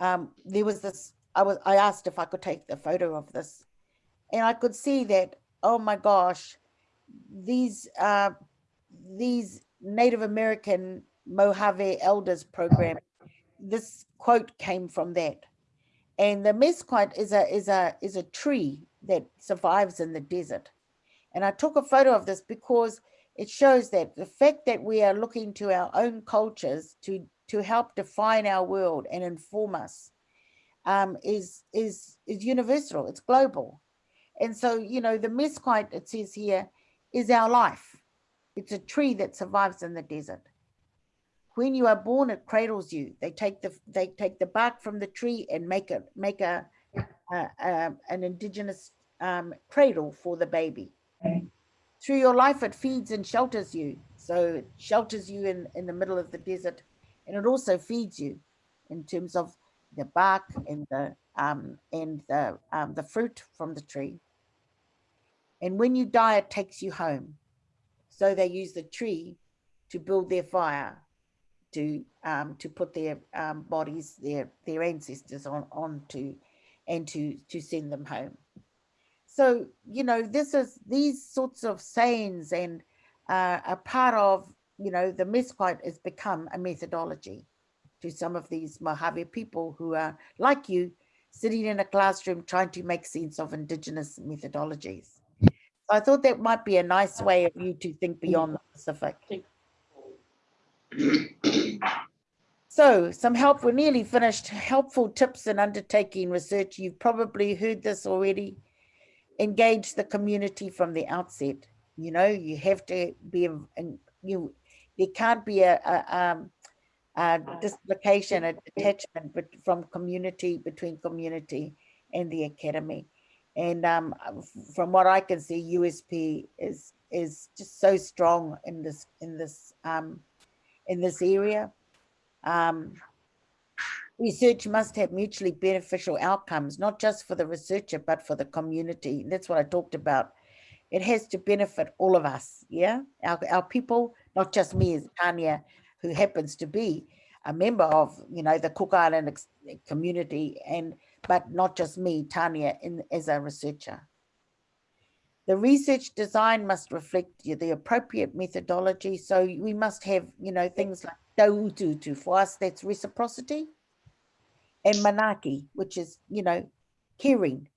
um, there was this. I was. I asked if I could take the photo of this, and I could see that. Oh my gosh, these uh, these Native American Mojave Elders program. This quote came from that. And the mesquite is a is a is a tree that survives in the desert. And I took a photo of this because it shows that the fact that we are looking to our own cultures to to help define our world and inform us um, is is is universal. It's global. And so, you know, the mesquite, it says here, is our life. It's a tree that survives in the desert. When you are born, it cradles you. They take the they take the bark from the tree and make a make a, a, a an indigenous um, cradle for the baby. Through your life, it feeds and shelters you. So it shelters you in, in the middle of the desert, and it also feeds you in terms of the bark and the um, and the um, the fruit from the tree. And when you die, it takes you home. So they use the tree to build their fire, to um, to put their um, bodies, their their ancestors on onto, and to to send them home. So you know, this is these sorts of sayings and uh, a part of you know the mesquite has become a methodology to some of these Mojave people who are like you, sitting in a classroom trying to make sense of indigenous methodologies. So I thought that might be a nice way of you to think beyond the Pacific. So some help, we're nearly finished. Helpful tips in undertaking research. You've probably heard this already. Engage the community from the outset. You know, you have to be, you, there can't be a, a, um, a dislocation, a detachment from community, between community and the academy. And um, from what I can see, USP is is just so strong in this in this um, in this area. Um, research must have mutually beneficial outcomes, not just for the researcher, but for the community. That's what I talked about. It has to benefit all of us, yeah? Our, our people, not just me as Tania, who happens to be a member of, you know, the Cook Island community and but not just me, Tania, in, as a researcher. The research design must reflect the appropriate methodology. So we must have, you know, things like taututu. For us, that's reciprocity. And manaki, which is, you know, caring,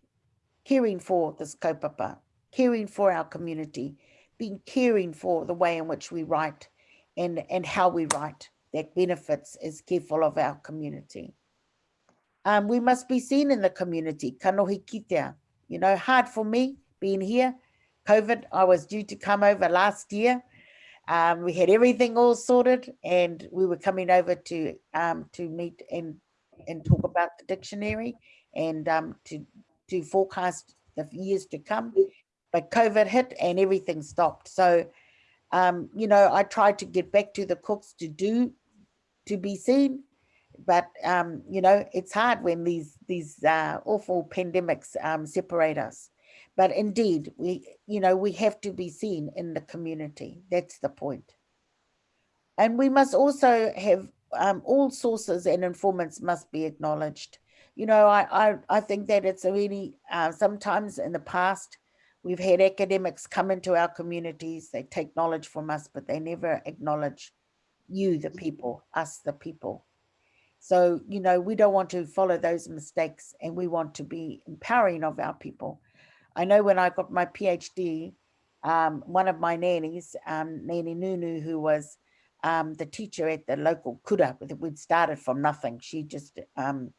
caring for this kaupapa, caring for our community, being caring for the way in which we write and, and how we write that benefits is careful of our community. Um, we must be seen in the community, kanohi kitea. You know, hard for me being here. COVID, I was due to come over last year. Um, we had everything all sorted and we were coming over to um, to meet and and talk about the dictionary and um, to to forecast the years to come. But COVID hit and everything stopped. So, um, you know, I tried to get back to the cooks to do to be seen but um, you know, it's hard when these these uh, awful pandemics um, separate us. But indeed, we you know we have to be seen in the community. That's the point. And we must also have um, all sources and informants must be acknowledged. You know, I I, I think that it's really uh, sometimes in the past we've had academics come into our communities. They take knowledge from us, but they never acknowledge you, the people, us, the people. So, you know, we don't want to follow those mistakes and we want to be empowering of our people. I know when I got my PhD, um, one of my nannies, um, Nanny Nunu, who was um, the teacher at the local kura, we'd started from nothing. She just, um,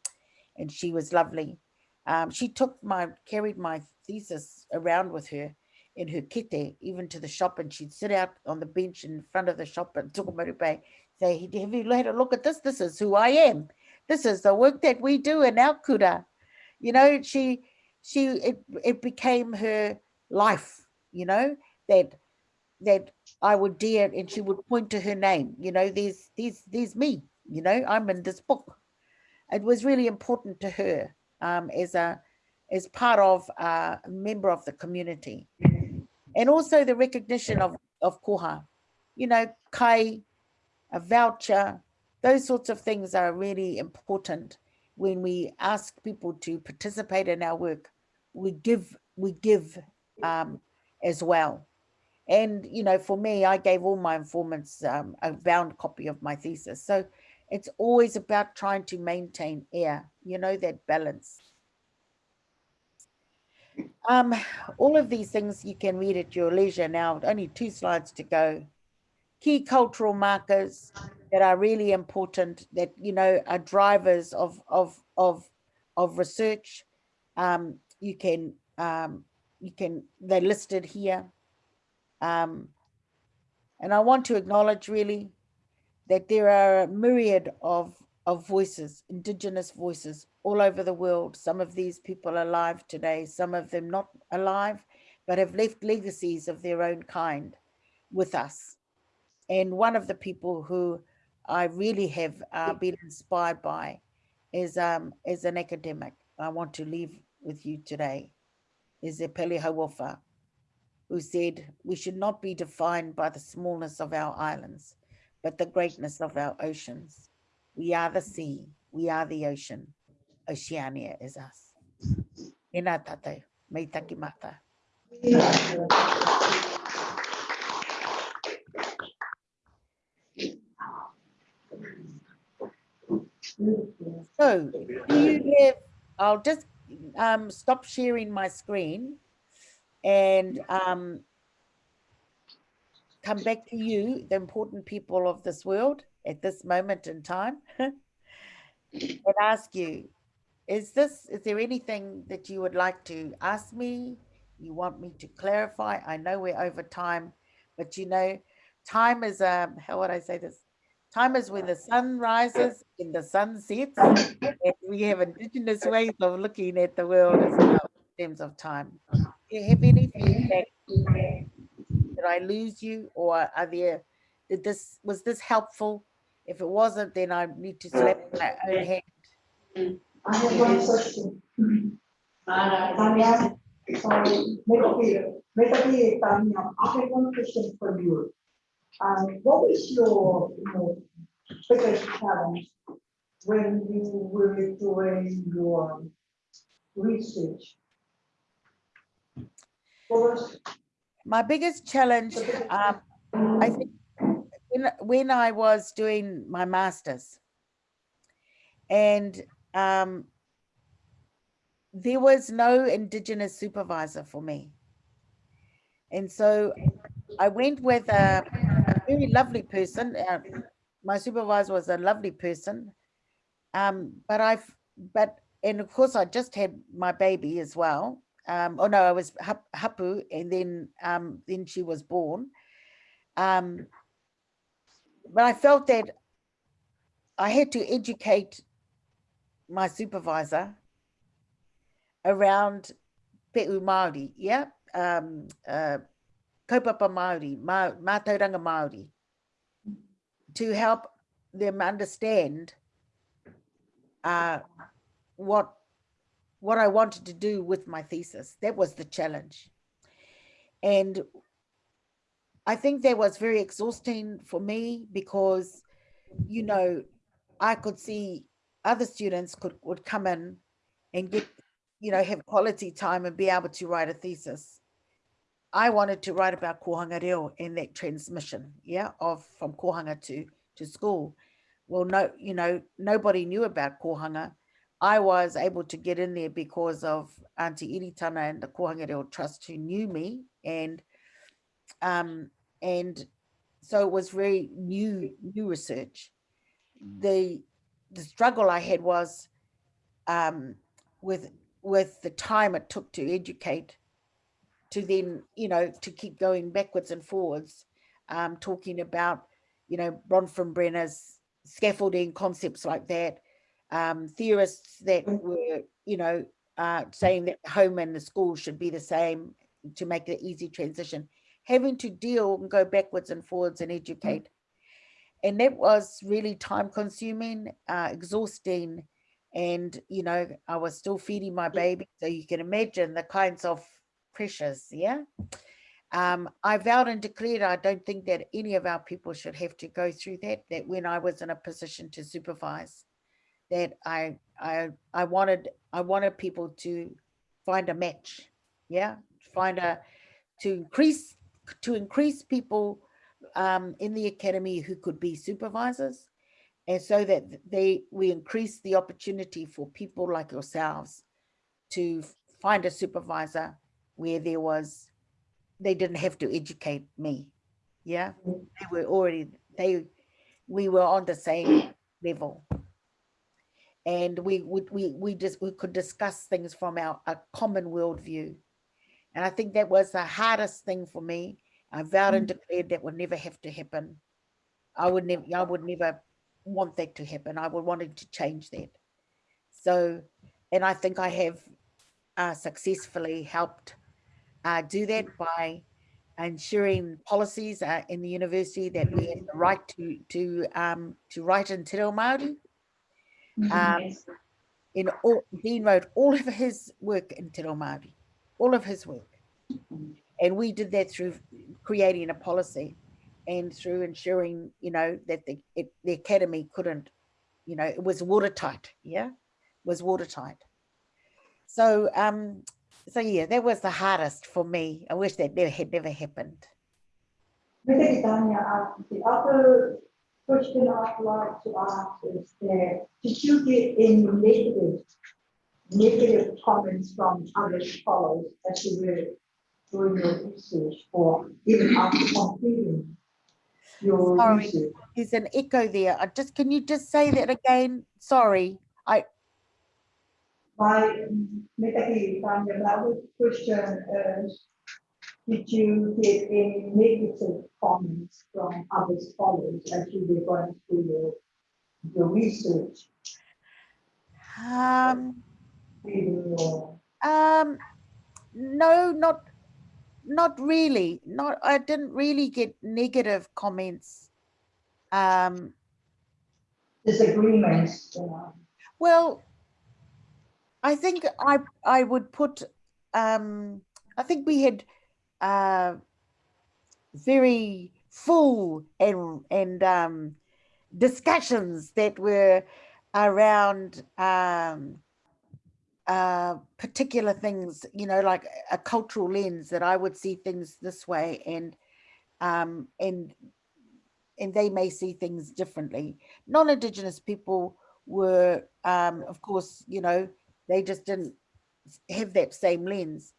and she was lovely. Um, she took my, carried my thesis around with her in her kete, even to the shop, and she'd sit out on the bench in front of the shop and Tukumarupe, say, have you had a look at this? This is who I am. This is the work that we do in our kura. You know, she, she, it, it became her life, you know, that, that I would dare, and she would point to her name, you know, there's, there's, there's me, you know, I'm in this book. It was really important to her um, as a, as part of uh, a member of the community. And also the recognition of, of koha, you know, kai, a voucher, those sorts of things are really important when we ask people to participate in our work. We give, we give um, as well. And, you know, for me, I gave all my informants um, a bound copy of my thesis. So it's always about trying to maintain air, you know, that balance. Um, all of these things you can read at your leisure now, only two slides to go. Key cultural markers that are really important that, you know, are drivers of, of, of, of research. Um, you can, um, you can, they're listed here. Um, and I want to acknowledge really that there are a myriad of, of voices, indigenous voices all over the world. Some of these people are alive today, some of them not alive, but have left legacies of their own kind with us. And one of the people who I really have uh, been inspired by is, um, is an academic I want to leave with you today, is Epeli Hau'ofa, who said, we should not be defined by the smallness of our islands, but the greatness of our oceans. We are the sea, we are the ocean. Oceania is us. Ina tatou, mei mata. So, do you I'll just um, stop sharing my screen and um, come back to you, the important people of this world at this moment in time, and ask you, is this, is there anything that you would like to ask me? You want me to clarify? I know we're over time, but you know, time is, um, how would I say this? Time is when the sun rises and the sun sets. and we have indigenous ways of looking at the world as well in terms of time. Do you have anything that did I lose you or are there, did this, was this helpful? If it wasn't, then I need to slap my own hand. I have one question. Uh, Tania, sorry, I have one question for you. Um, what is your, you know, biggest challenge when you were doing your research? Was My biggest challenge, um, I think, when, when I was doing my master's, and um, there was no Indigenous supervisor for me. And so I went with a very lovely person. Uh, my supervisor was a lovely person. Um, but I've, but, and of course I just had my baby as well. Um, oh no, I was hap- hapu and then, um, then she was born. Um, but I felt that I had to educate my supervisor around Pe'u Māori, yeah, um, uh, kaupapa Māori, ma, mātauranga Māori, to help them understand uh, what what I wanted to do with my thesis. That was the challenge. And I think that was very exhausting for me because, you know, I could see other students could would come in and get, you know, have quality time and be able to write a thesis. I wanted to write about kōhanga reo and that transmission, yeah, of from kōhanga to to school. Well, no, you know, nobody knew about kohanga. I was able to get in there because of Auntie Iritana and the Kōhanga Reo Trust who knew me and um and so it was very new new research. The the struggle I had was um with with the time it took to educate to then, you know, to keep going backwards and forwards, um, talking about, you know, Bronfenbrenner's scaffolding concepts like that, um, theorists that were, you know, uh, saying that home and the school should be the same to make an easy transition, having to deal and go backwards and forwards and educate. And that was really time consuming, uh, exhausting. And, you know, I was still feeding my baby. So you can imagine the kinds of pressures, yeah? Um, I vowed and declared I don't think that any of our people should have to go through that, that when I was in a position to supervise, that I, I, I wanted, I wanted people to find a match, yeah? Find a, to increase, to increase people um, in the academy who could be supervisors. And so that they, we increase the opportunity for people like yourselves to find a supervisor where there was, they didn't have to educate me. Yeah, they were already, they, we were on the same level. And we would, we, we just, we could discuss things from our, a common worldview. And I think that was the hardest thing for me. I vowed and declared that would never have to happen. I would never, I would never want that to happen. I would wanted to change that. So, and I think I have uh, successfully helped uh, do that by ensuring policies uh, in the university that we have the right to to um, to write in Te Reo Māori. Um, in all, Dean wrote all of his work in Te Reo Māori, all of his work. And we did that through creating a policy and through ensuring, you know, that the, it, the academy couldn't, you know, it was watertight, yeah, was watertight. So, um, so yeah, that was the hardest for me. I wish that never had never happened. Mr. Tania, uh, the other question I'd like to ask is that, did you get any negative, negative comments from other scholars as you were doing your research or even after completing your Sorry. research? There's an echo there. I just, can you just say that again? Sorry. I, My, Mr. Tania, another question is, did you get any negative comments from other scholars as you were going through your, your research, um, your Um, no, not, not really. Not, I didn't really get negative comments. Um, disagreements, you know? well, I think I, I would put, um, I think we had, uh, very full and, and, um, discussions that were around, um, uh, particular things, you know, like a cultural lens that I would see things this way and, um, and, and they may see things differently. Non-Indigenous people were, um, of course, you know, they just didn't have that same lens.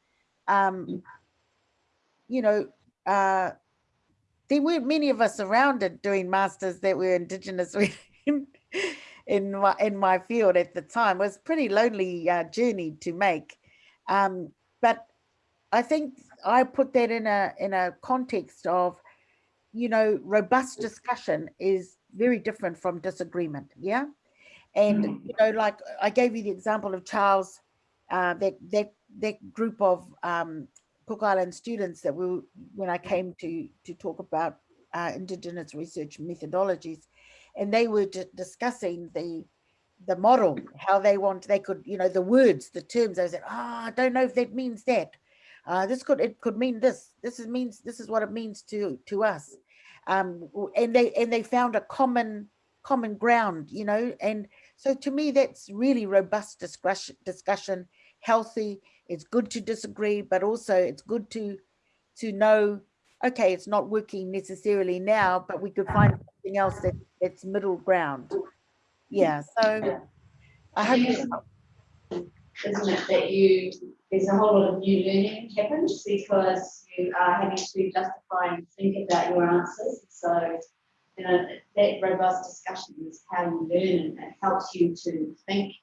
Um, you know, uh, there weren't many of us around it doing masters that were Indigenous in, in my in my field at the time. It was a pretty lonely uh, journey to make, um, but I think I put that in a in a context of, you know, robust discussion is very different from disagreement. Yeah, and you know, like I gave you the example of Charles, uh, that that that group of um, Cook Island students that we when I came to to talk about uh, Indigenous research methodologies, and they were discussing the the model, how they want they could you know the words, the terms. I said, ah, I don't know if that means that. Uh, this could it could mean this. This is means this is what it means to to us, um, and they and they found a common common ground, you know, and so to me that's really robust discussion discussion, healthy. It's good to disagree, but also it's good to to know, okay, it's not working necessarily now, but we could find something else that that's middle ground. Yeah, so I hope you- isn't it, that you, there's a whole lot of new learning happens because you are having to justify and think about your answers. So, you know, that robust discussion is how you learn and it helps you to think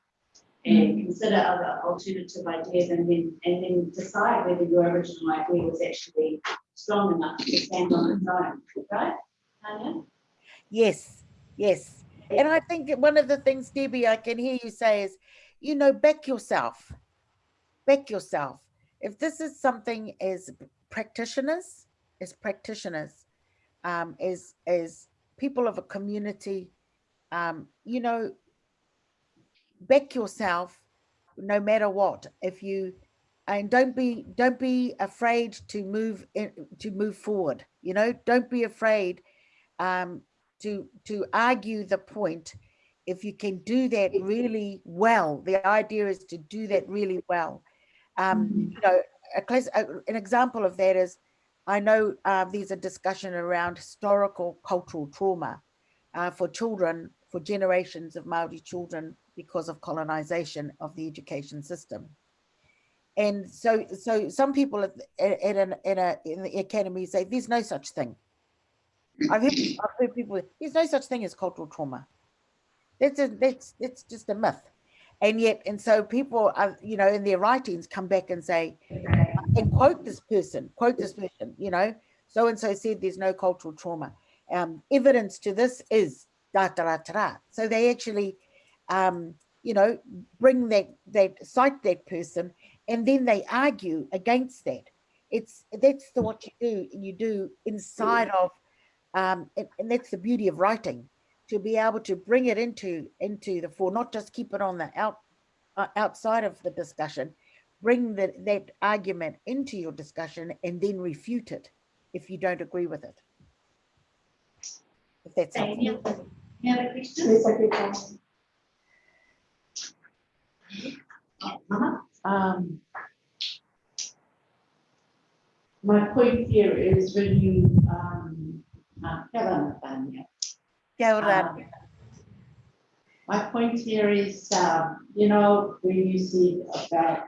and consider other alternative ideas and then, and then decide whether your original idea was actually strong enough to stand on its own, right? Tania? Yes, yes. And I think one of the things, Debbie, I can hear you say is, you know, back yourself. Back yourself. If this is something as practitioners, as practitioners, um, as as people of a community, um, you know, back yourself no matter what. If you and don't be don't be afraid to move in, to move forward. You know, don't be afraid um, to to argue the point if you can do that really well the idea is to do that really well um you know a class a, an example of that is i know uh, there's a discussion around historical cultural trauma uh, for children for generations of maori children because of colonization of the education system and so so some people at, at, at an, in, a, in the academy say there's no such thing I've heard, I've heard people, there's no such thing as cultural trauma. That's a, that's, that's just a myth. And yet, and so people are, you know, in their writings come back and say, and quote this person, quote this person, you know, so-and-so said there's no cultural trauma. Um, evidence to this is da da da da. da. So they actually, um, you know, bring that, that, cite that person, and then they argue against that. It's, that's the, what you do, and you do inside of um, and, and that's the beauty of writing to be able to bring it into into the fore not just keep it on the out uh, outside of the discussion bring that that argument into your discussion and then refute it if you don't agree with it if that's Any other, any other questions? Please, Secretary. Um, my point here is when you, um, uh, Karen, Tania, Kia ora. Um, My point here is, um, you know, when you see about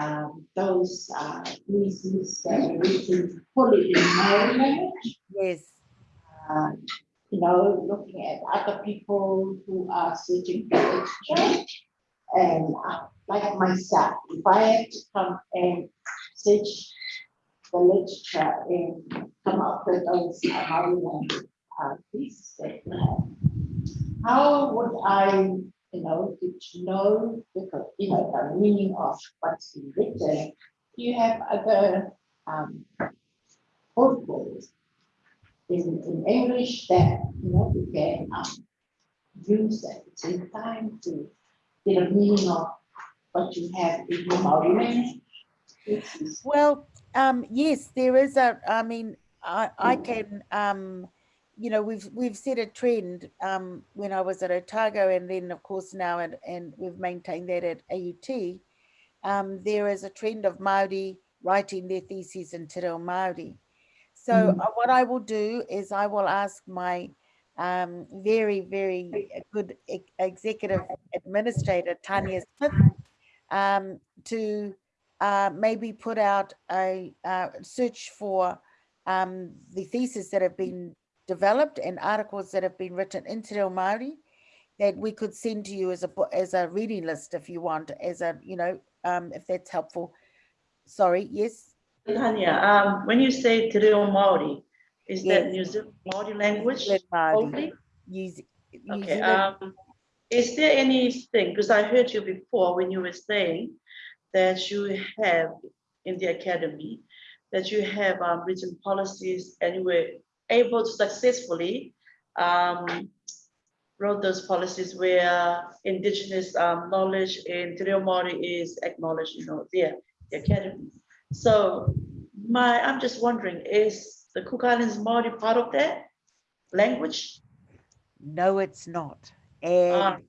um, those uh, pieces that are written fully language, yes uh, you know, looking at other people who are searching for literature. And uh, like myself, if I had to come and search the literature and come up with those uh, Maori language uh, pieces that we have, how would I, you know, to know the, you know, the meaning of what's written? You have other um, protocols in, in English that, you know, we can um, use at the same time to get a meaning of what you have in your language? Well, um, yes, there is a, I mean, I, I can, um, you know, we've, we've set a trend, um, when I was at Otago and then of course now, and, and we've maintained that at AUT. Um, there is a trend of Māori writing their theses in Te Reo Māori. So Mm. uh, what I will do is I will ask my, um, very, very good e- executive administrator, Tanya Smith, um, to, uh, maybe put out a uh, search for um, the theses that have been developed and articles that have been written in Te Reo Māori that we could send to you as a as a reading list if you want, as a you know, um, if that's helpful. Sorry, yes, Tania, um, when you say Te Reo Māori, is that Yes. New Zealand Māori language Zealand Māori. New, New Okay, um, is there anything, because I heard you before when you were saying that you have in the academy, that you have um, written policies and you were able to successfully um, wrote those policies where indigenous um, knowledge in Te Reo Māori is acknowledged, you know, there, the academy. So my, I'm just wondering, is the Cook Islands Māori part of that language? No, it's not. Ah. And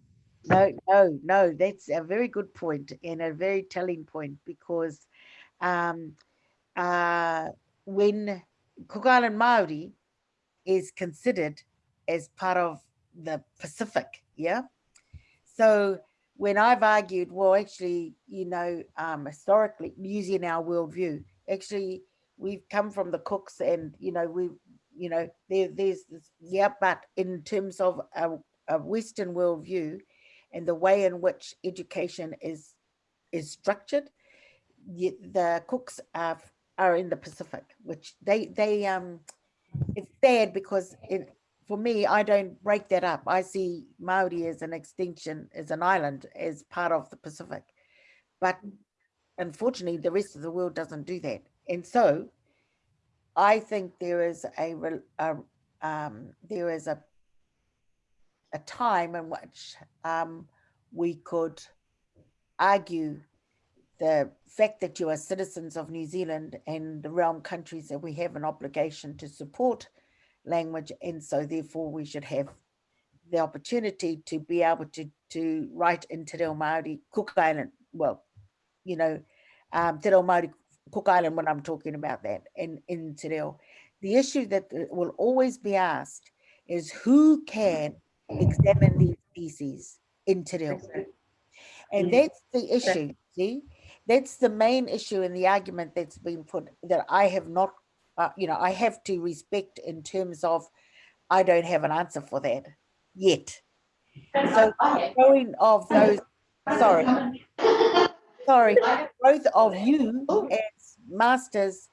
no, no, no, that's a very good point and a very telling point because um, uh, when Cook Island Māori is considered as part of the Pacific, yeah? So when I've argued, well, actually, you know, um, historically, using our worldview, actually, we've come from the Cooks and, you know, we, you know, there, there's, this, yeah, but in terms of a, a Western worldview, and the way in which education is is structured, the Cooks are are in the Pacific, which they they um it's sad because it for me I don't break that up. I see Maori as an extension, as an island, as part of the Pacific, but unfortunately the rest of the world doesn't do that, and so I think there is a, a um, there is a a time in which um, we could argue the fact that you are citizens of New Zealand and the realm countries that we have an obligation to support language and so therefore we should have the opportunity to be able to to write in Te Reo Māori Cook Island well you know um, Te Reo Māori Cook Island when I'm talking about that and in Te Reo the issue that will always be asked is who can examine these species in Te Reo and Mm. that's the issue, see? That's the main issue in the argument that's been put that I have not, uh, you know, I have to respect in terms of I don't have an answer for that yet. So growing of those, sorry, sorry, growth of you as masters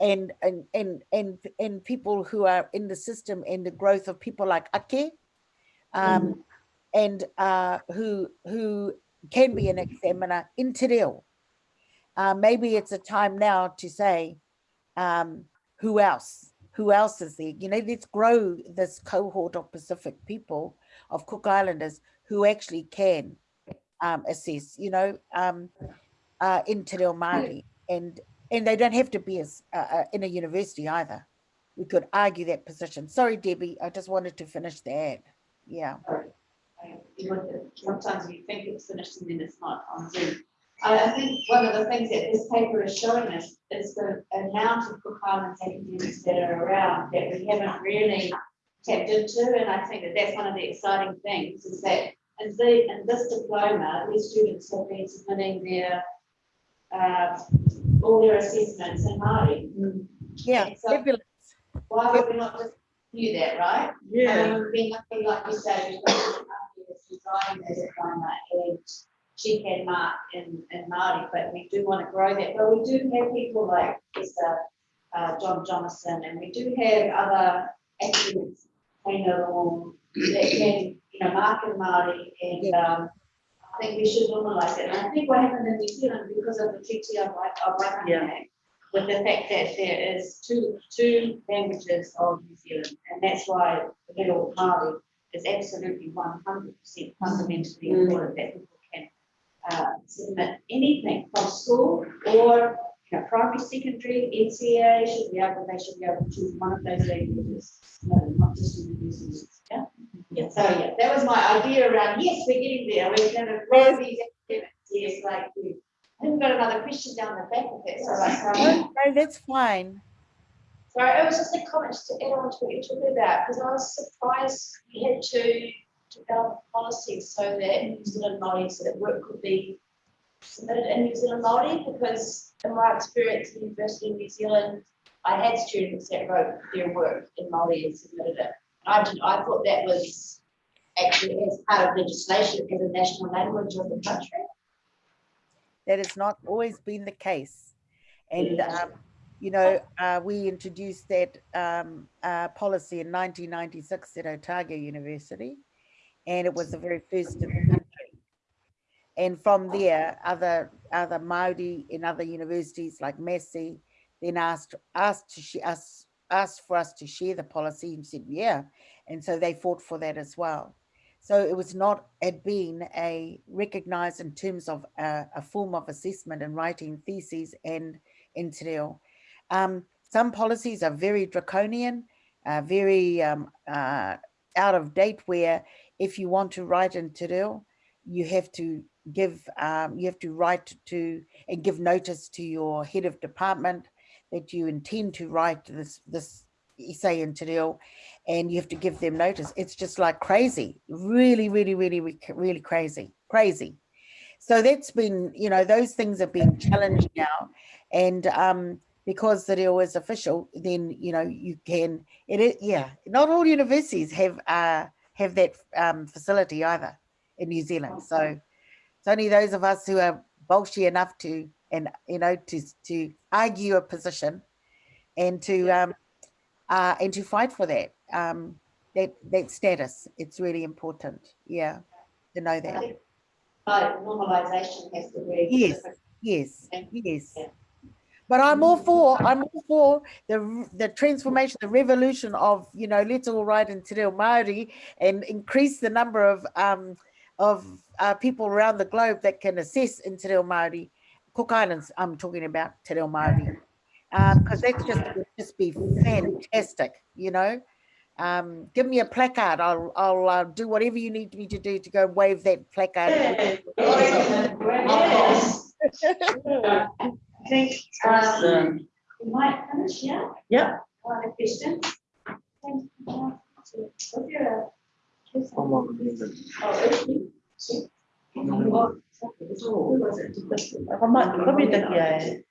and and and and and people who are in the system and the growth of people like Ake um, and uh, who who can be an examiner in Te Reo. Uh, maybe it's a time now to say, um, who else? Who else is there? You know, let's grow this cohort of Pacific people, of Cook Islanders, who actually can um, assess, you know, um, uh, in Te Reo Māori. And, and they don't have to be as, uh, uh, in a university either. We could argue that position. Sorry, Debbie, I just wanted to finish that. Yeah. Sometimes you think it's finished and then it's not on Zoom. I, I think one of the things that this paper is showing us is the amount of Cook Islands academics that are around that we haven't really tapped into, and I think that that's one of the exciting things, is that in the, in this diploma, these students have been submitting their uh, all their assessments in Māori. Yeah, And so fabulous. Why would we not just do that, right? Yeah, Um, being lucky, like you say, we've got this design as a diploma and she can mark in, in Māori, but we do want to grow that. But we do have people like Mr. Uh, John Johnson, and we do have other academics, you know, that can, you know, mark in Māori and, um, I think we should normalize it. And I think what happened in New Zealand because of the treaty of, of Yeah. Waitangi, with the fact that there is two, two languages of New Zealand, and that's why the little Māori is absolutely one hundred percent fundamentally Mm. important that uh, submit anything from school or, you know, primary, secondary, NCA should be able, they should be able to choose one of those languages, no, not just universities, yeah? Yeah, so yeah, that was my idea around, yes, we're getting there, we're gonna grow these academics, yes, like we, I think we've got another question down the back of that, so like. No, no, that's fine. Sorry, it was just a comment to add on to what you're talking about, because I was surprised we had to develop policies so that New Zealand Māori, so that work could be submitted in New Zealand Māori, because in my experience at the University of New Zealand, I had students that wrote their work in Māori and submitted it. I did, I thought that was actually as part of legislation as a national language of the country. That has not always been the case. And, um, you know, uh, we introduced that um, uh, policy in 1996 at Otago University, and it was the very first in the country. And from there, other other Maori in other universities like Massey then asked asked to us asked for us to share the policy and said yeah, and so they fought for that as well. So it was not had been a recognized in terms of a, a form of assessment and writing theses and in Te Reo. Um, some policies are very draconian, uh, very um, uh, out of date. Where if you want to write in Te you have to give um, you have to write to and give notice to your head of department that you intend to write this this essay in Te and you have to give them notice. It's just like crazy, really, really, really, really, crazy, crazy. So that's been, you know, those things have been challenged now. And um, because the deal is official, then, you know, you can, it yeah, not all universities have, uh, have that um, facility either. in New Zealand. So it's only those of us who are bolshy enough to, and you know, to to argue a position, and to um, uh, and to fight for that um, that that status. It's really important. Yeah, to know that. think, normalisation has to be. Yes. Yes, yes. Yeah. But I'm all for, I'm all for the, the transformation, the revolution of, you know, let's all write in Te Reo Māori and increase the number of, um, of uh, people around the globe that can assess in Te Reo Māori. Cook Islands, I'm talking about Te Reo Māori. Because that's just, would just be fantastic, you know? Um, give me a placard, I'll, I'll uh, do whatever you need me to do to go wave that placard. Yes. I think, um, We might finish, yeah? yeah, One of the questions. Thank you. Was there a- Oh, okay. Who was it? apa mak, kami dah kiai.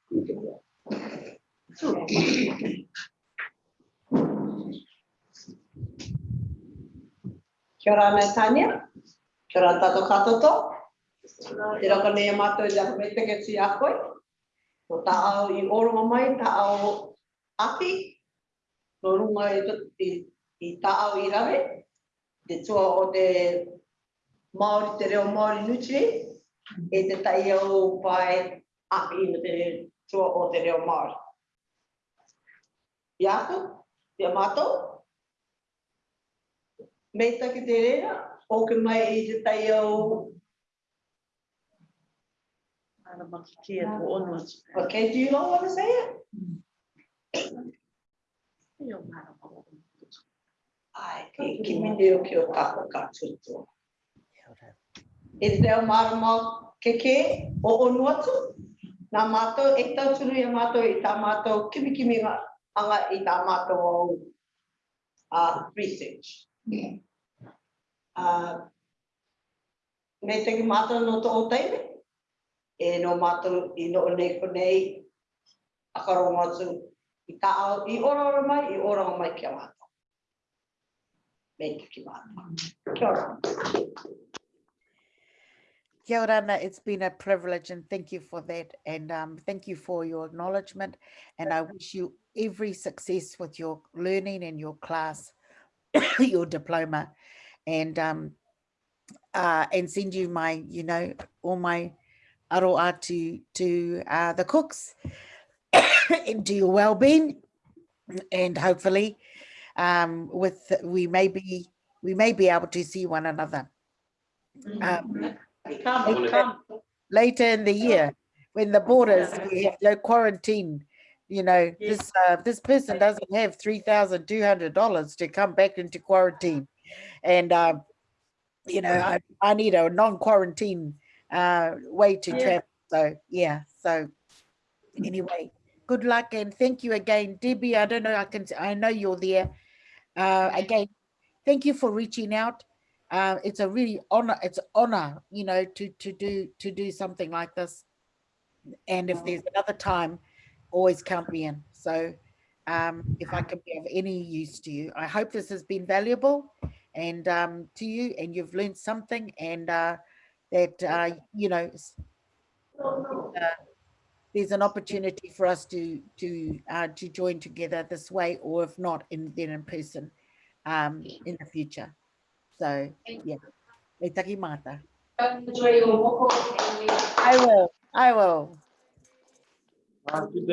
Kia ora me Tania. Kia ora tato katoto. Te raka nei a mātou i raka me teke si a koe. Ko ta au i oronga mai, ta au api. No runga i, i, i ta au i rawe. Te tua o te Māori, te reo Māori Nutri. E te tai au pai api no te tua o te reo Māori. Ia aku, ia mātou. Mei te reira, o ke mai i te tai au Ana maki kia ko ono. Okay, do you not want to say it? Ia mara mara. Ai, ki, ki mi reo ki o kako ka tuto. E te reo marama ke ke o onu. Nā mātou e tau tunu i a mātou i tā mātou kimi kimi ngā anga i tā mātou au uh, research. Uh, me te ki mātou no tō o teime, e no mātou i no ko nei a i tā au, i ora ora mai, i ora ora mai kia. Kia ora. Kia ora, Ana. It's been a privilege and thank you for that. And um, thank you for your acknowledgement. And I wish you every success with your learning and your class, your diploma. And um, uh, and send you my, you know, all my aroa to, to uh, the cooks into your well-being. And hopefully um, with, we may be, we may be able to see one another. Um, Come, come. later in the year when the borders we have no quarantine you know this uh, this person doesn't have three thousand two hundred dollars to come back into quarantine and um you know I, I need a non-quarantine uh way to Yeah. travel. So yeah so anyway good luck and thank you again debbie. I don't know i can i know you're there. Uh again thank you for reaching out. Uh, it's a really honor it's an honor you know to to do to do something like this. And if there's another time always count me in. So um if i can be of any use to you i hope this has been valuable and um to you and you've learned something and uh that uh you know uh, there's an opportunity for us to to uh to join together this way or if not in then in person um in the future. So yeah. E taki mata Enjoy your walk and we. i will. I will. Ah, good